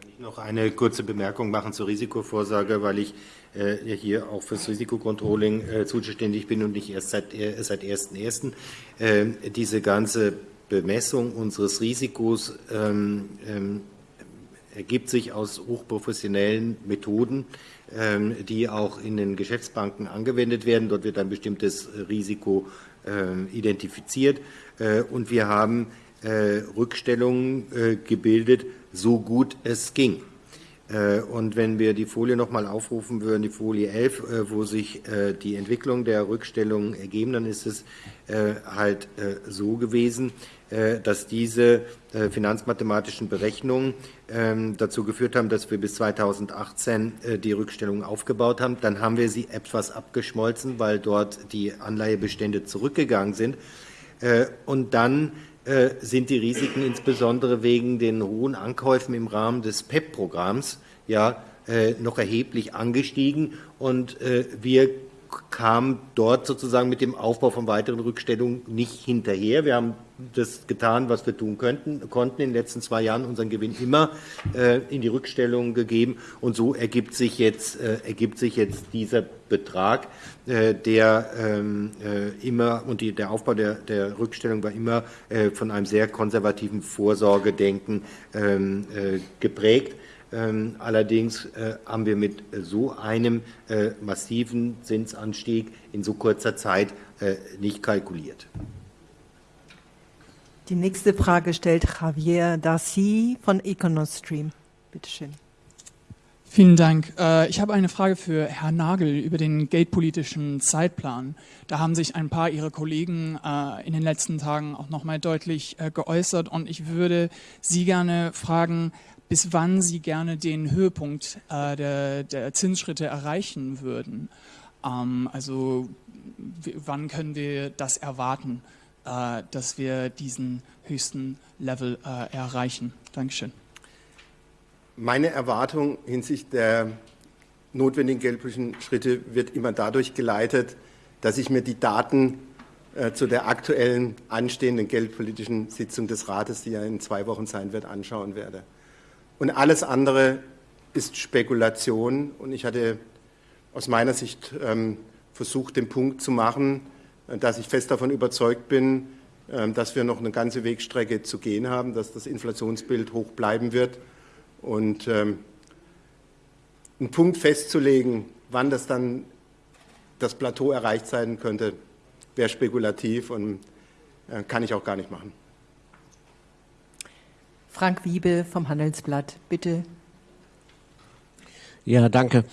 Kann ich noch eine kurze Bemerkung machen zur Risikovorsorge, weil ich äh, hier auch fürs Risikocontrolling äh, zuständig bin und nicht erst seit, äh, seit 1.1. Äh, diese ganze Bemessung unseres Risikos ähm, ähm, ergibt sich aus hochprofessionellen Methoden, ähm, die auch in den Geschäftsbanken angewendet werden. Dort wird ein bestimmtes Risiko äh, identifiziert äh, und wir haben äh, Rückstellungen äh, gebildet, so gut es ging. Äh, und wenn wir die Folie noch mal aufrufen würden, die Folie 11, äh, wo sich äh, die Entwicklung der Rückstellungen ergeben, dann ist es halt so gewesen, dass diese finanzmathematischen Berechnungen ähm, dazu geführt haben, dass wir bis 2018 die Rückstellungen aufgebaut haben. Dann haben wir sie etwas abgeschmolzen, weil dort die Anleihebestände zurückgegangen sind. Und dann sind die Risiken insbesondere wegen den hohen Ankäufen im Rahmen des PEP-Programms ja äh, noch erheblich angestiegen und äh, wir kamen dort sozusagen mit dem Aufbau von weiteren Rückstellungen nicht hinterher. Wir haben das getan, was wir tun könnten, konnten in den letzten zwei Jahren unseren Gewinn immer äh, in die Rückstellungen gegeben und so ergibt sich jetzt, äh, ergibt sich jetzt dieser Betrag, äh, der ähm, äh, immer und die, der Aufbau der, der Rückstellung war immer äh, von einem sehr konservativen Vorsorgedenken ähm, äh, geprägt. Ähm, allerdings haben wir mit so einem massiven Zinsanstieg in so kurzer Zeit nicht kalkuliert. Die nächste Frage stellt Javier Darcy von Econostream. Bitte schön. Vielen Dank. Äh, ich habe eine Frage für Herrn Nagel über den geldpolitischen Zeitplan. Da haben sich ein paar Ihrer Kollegen äh, in den letzten Tagen auch nochmal deutlich äh, geäußert und ich würde Sie gerne fragen, bis wann Sie gerne den Höhepunkt der, der Zinsschritte erreichen würden. Ähm, also wann können wir das erwarten? Äh, dass wir diesen höchsten Level äh, erreichen. Dankeschön. Meine Erwartung hinsichtlich der notwendigen geldpolitischen Schritte wird immer dadurch geleitet, dass ich mir die Daten äh, zu der aktuellen anstehenden geldpolitischen Sitzung des Rates, die ja in zwei Wochen sein wird, anschauen werde. Und alles andere ist Spekulation. Und ich hatte aus meiner Sicht ähm, versucht, den Punkt zu machen, dass ich fest davon überzeugt bin, ähm, dass wir noch eine ganze Wegstrecke zu gehen haben, dass das Inflationsbild hoch bleiben wird. Und ähm, einen Punkt festzulegen, wann das dann das Plateau erreicht sein könnte, wäre spekulativ und äh, kann ich auch gar nicht machen. Frank Wiebe vom Handelsblatt, bitte. Ja, danke.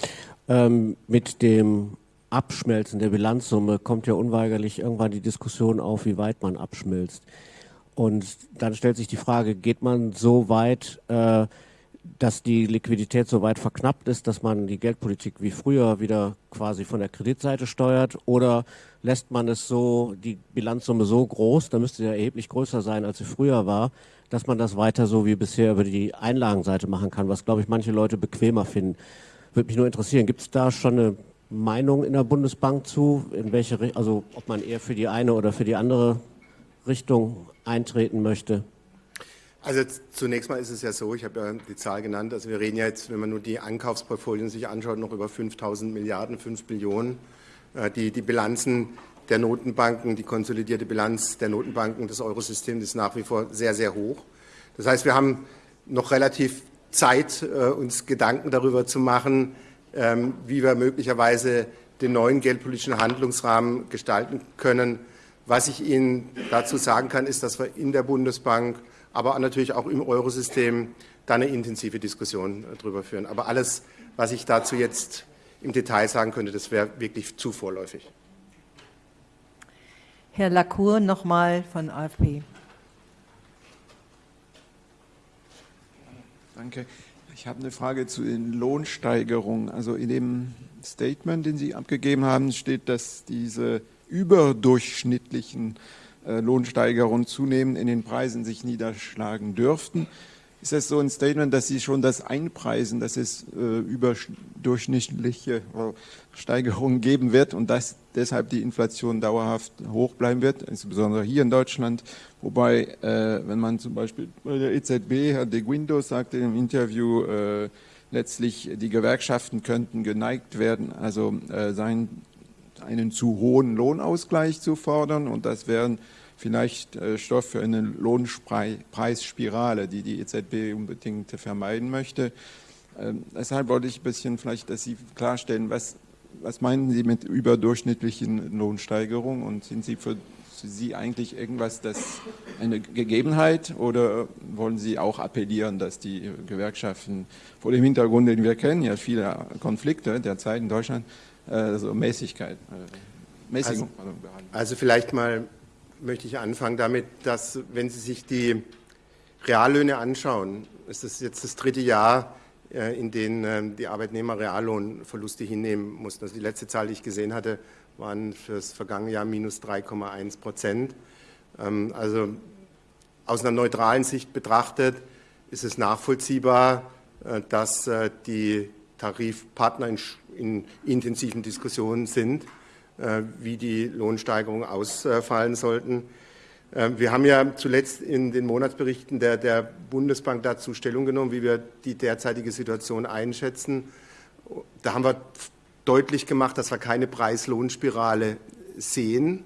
Ähm, mit dem Abschmelzen der Bilanzsumme kommt ja unweigerlich irgendwann die Diskussion auf, wie weit man abschmilzt. Und dann stellt sich die Frage, geht man so weit, äh, dass die Liquidität so weit verknappt ist, dass man die Geldpolitik wie früher wieder quasi von der Kreditseite steuert? Oder lässt man es so, die Bilanzsumme so groß, da müsste sie ja erheblich größer sein, als sie früher war, dass man das weiter so wie bisher über die Einlagenseite machen kann, was, glaube ich, manche Leute bequemer finden. Würde mich nur interessieren, gibt es da schon eine Meinung in der Bundesbank zu, in welche, also ob man eher für die eine oder für die andere Richtung eintreten möchte? Also zunächst mal ist es ja so, ich habe ja die Zahl genannt, also wir reden ja jetzt, wenn man nur die Ankaufsportfolien sich anschaut, noch über 5000 Milliarden, 5 Billionen. Äh, die, die Bilanzen der Notenbanken, die konsolidierte Bilanz der Notenbanken des Eurosystems ist nach wie vor sehr, sehr hoch. Das heißt, wir haben noch relativ Zeit, äh, uns Gedanken darüber zu machen, wie wir möglicherweise den neuen geldpolitischen Handlungsrahmen gestalten können. Was ich Ihnen dazu sagen kann, ist, dass wir in der Bundesbank aber natürlich auch im Eurosystem da eine intensive Diskussion darüber führen. Aber alles, was ich dazu jetzt im Detail sagen könnte, das wäre wirklich zu vorläufig. Herr Lacour nochmal von AfP. Danke. Ich habe eine Frage zu den Lohnsteigerungen. Also in dem Statement, den Sie abgegeben haben, steht, dass diese überdurchschnittlichen äh, Lohnsteigerungen zunehmend in den Preisen sich niederschlagen dürften. Ist das so ein Statement, dass Sie schon das einpreisen, dass es äh, überdurchschnittliche äh, Steigerungen geben wird und dass deshalb die Inflation dauerhaft hoch bleiben wird, insbesondere hier in Deutschland? Wobei, äh, wenn man zum Beispiel bei der EZB, Herr de Guindos sagte im Interview, äh, letztlich die Gewerkschaften könnten geneigt werden, also äh, sein, einen zu hohen Lohnausgleich zu fordern und das wären vielleicht äh, Stoff für eine Lohnpreisspirale, die die EZB unbedingt vermeiden möchte. Ähm, deshalb wollte ich ein bisschen vielleicht, dass Sie klarstellen, was, was meinen Sie mit überdurchschnittlichen Lohnsteigerungen? Und sind Sie für Sie eigentlich irgendwas, das eine Gegebenheit? Oder wollen Sie auch appellieren, dass die Gewerkschaften vor dem Hintergrund, den wir kennen, ja viele Konflikte derzeit in Deutschland, also Mäßigkeit, äh, Mäßigung also, also vielleicht mal möchte ich anfangen damit, dass, wenn Sie sich die Reallöhne anschauen, ist das jetzt das dritte Jahr, in dem ähm, die Arbeitnehmer Reallohnverluste hinnehmen mussten. Also die letzte Zahl, die ich gesehen hatte, waren für das vergangene Jahr minus 3,1 Prozent. Ähm, also aus einer neutralen Sicht betrachtet ist es nachvollziehbar, äh, dass äh, die Tarifpartner in intensiven Diskussionen sind äh, wie die Lohnsteigerungen ausfallen sollten. Äh, wir haben ja zuletzt in den Monatsberichten der, der, Bundesbank dazu Stellung genommen, wie wir die derzeitige Situation einschätzen. Da haben wir deutlich gemacht, dass wir keine Preis-Lohn-Spirale sehen.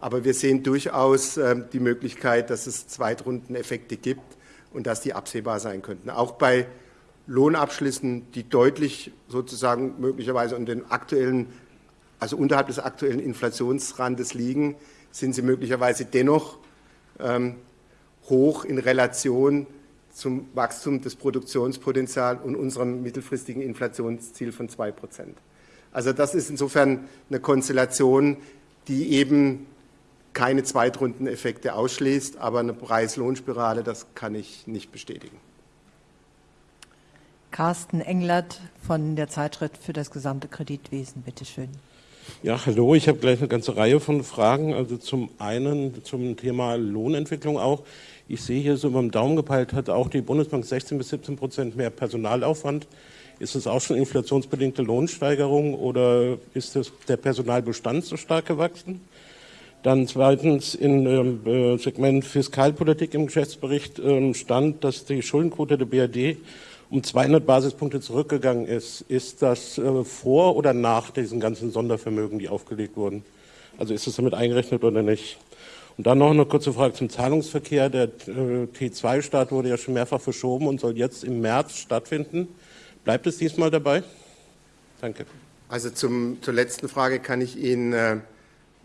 Aber wir sehen durchaus äh, die Möglichkeit, dass es Zweitrundeneffekte gibt und dass die absehbar sein könnten. Auch bei Lohnabschlüssen, die deutlich sozusagen möglicherweise an den aktuellen also unterhalb des aktuellen Inflationsrandes liegen, sind sie möglicherweise dennoch ähm, hoch in Relation zum Wachstum des Produktionspotenzials und unserem mittelfristigen Inflationsziel von 2 Prozent. Also das ist insofern eine Konstellation, die eben keine Zweitrundeneffekte ausschließt, aber eine Preis-Lohn-Spirale, das kann ich nicht bestätigen. Carsten Englert von der Zeitschrift für das gesamte Kreditwesen, bitteschön. Ja, hallo, ich habe gleich eine ganze Reihe von Fragen. Also zum einen zum Thema Lohnentwicklung auch. Ich sehe hier so beim Daumen gepeilt, hat auch die Bundesbank 16 bis 17 Prozent mehr Personalaufwand. Ist es auch schon inflationsbedingte Lohnsteigerung oder ist das, der Personalbestand so stark gewachsen? Dann zweitens im äh, Segment Fiskalpolitik im Geschäftsbericht äh, stand, dass die Schuldenquote der BRD um 200 Basispunkte zurückgegangen ist, ist das äh, vor oder nach diesen ganzen Sondervermögen, die aufgelegt wurden? Also ist das damit eingerechnet oder nicht? Und dann noch eine kurze Frage zum Zahlungsverkehr. Der äh, T2-Start wurde ja schon mehrfach verschoben und soll jetzt im März stattfinden. Bleibt es diesmal dabei? Danke. Also zum, zur letzten Frage kann ich Ihnen äh,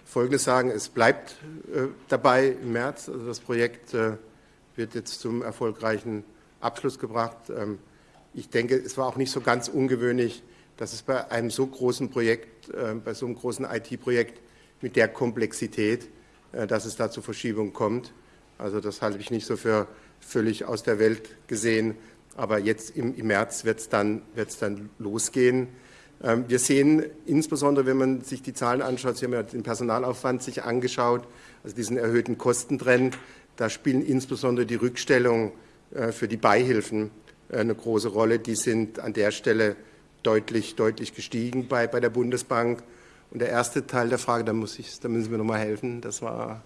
Folgendes sagen. Es bleibt äh, dabei im März. Also das Projekt wird jetzt zum erfolgreichen Abschluss gebracht. Ähm, ich denke, es war auch nicht so ganz ungewöhnlich, dass es bei einem so großen Projekt, äh, bei so einem großen IT-Projekt mit der Komplexität, äh, dass es da zu Verschiebungen kommt. Also das halte ich nicht so für völlig aus der Welt gesehen. Aber jetzt im, im März wird es dann, wird's dann losgehen. Ähm, wir sehen insbesondere, wenn man sich die Zahlen anschaut, Sie haben ja den Personalaufwand sich angeschaut, also diesen erhöhten Kostentrend, da spielen insbesondere die Rückstellungen äh, für die Beihilfen eine große Rolle. Die sind an der Stelle deutlich, deutlich gestiegen bei, bei der Bundesbank. Und der erste Teil der Frage, da, muss ich, da müssen wir nochmal helfen, das war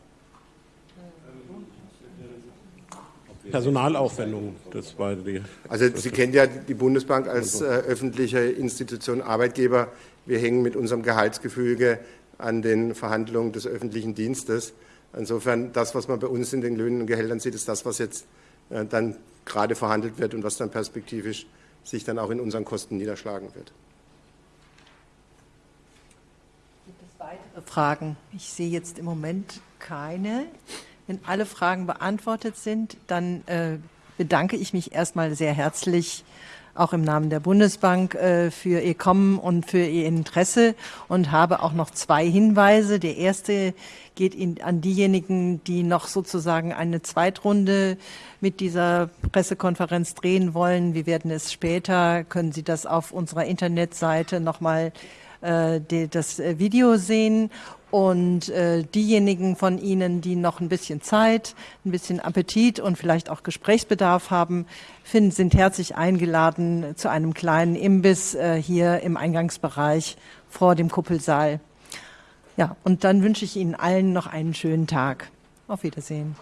Personalaufwendungen, das war die. Also Sie kennen ja die Bundesbank als äh, öffentliche Institution Arbeitgeber. Wir hängen mit unserem Gehaltsgefüge an den Verhandlungen des öffentlichen Dienstes. Insofern, das, was man bei uns in den Löhnen und Gehältern sieht, ist das, was jetzt äh, dann gerade verhandelt wird und was dann perspektivisch sich dann auch in unseren Kosten niederschlagen wird. Gibt es weitere Fragen? Ich sehe jetzt im Moment keine. Wenn alle Fragen beantwortet sind, dann äh, bedanke ich mich erstmal sehr herzlich auch im Namen der Bundesbank äh, für Ihr Kommen und für Ihr Interesse und habe auch noch zwei Hinweise. Der erste geht in, an diejenigen, die noch sozusagen eine Zweitrunde mit dieser Pressekonferenz drehen wollen. Wir werden es später, können Sie das auf unserer Internetseite nochmal äh, das Video sehen. Und äh, diejenigen von Ihnen, die noch ein bisschen Zeit, ein bisschen Appetit und vielleicht auch Gesprächsbedarf haben, finden, sind herzlich eingeladen zu einem kleinen Imbiss äh, hier im Eingangsbereich vor dem Kuppelsaal. Ja, und dann wünsche ich Ihnen allen noch einen schönen Tag. Auf Wiedersehen.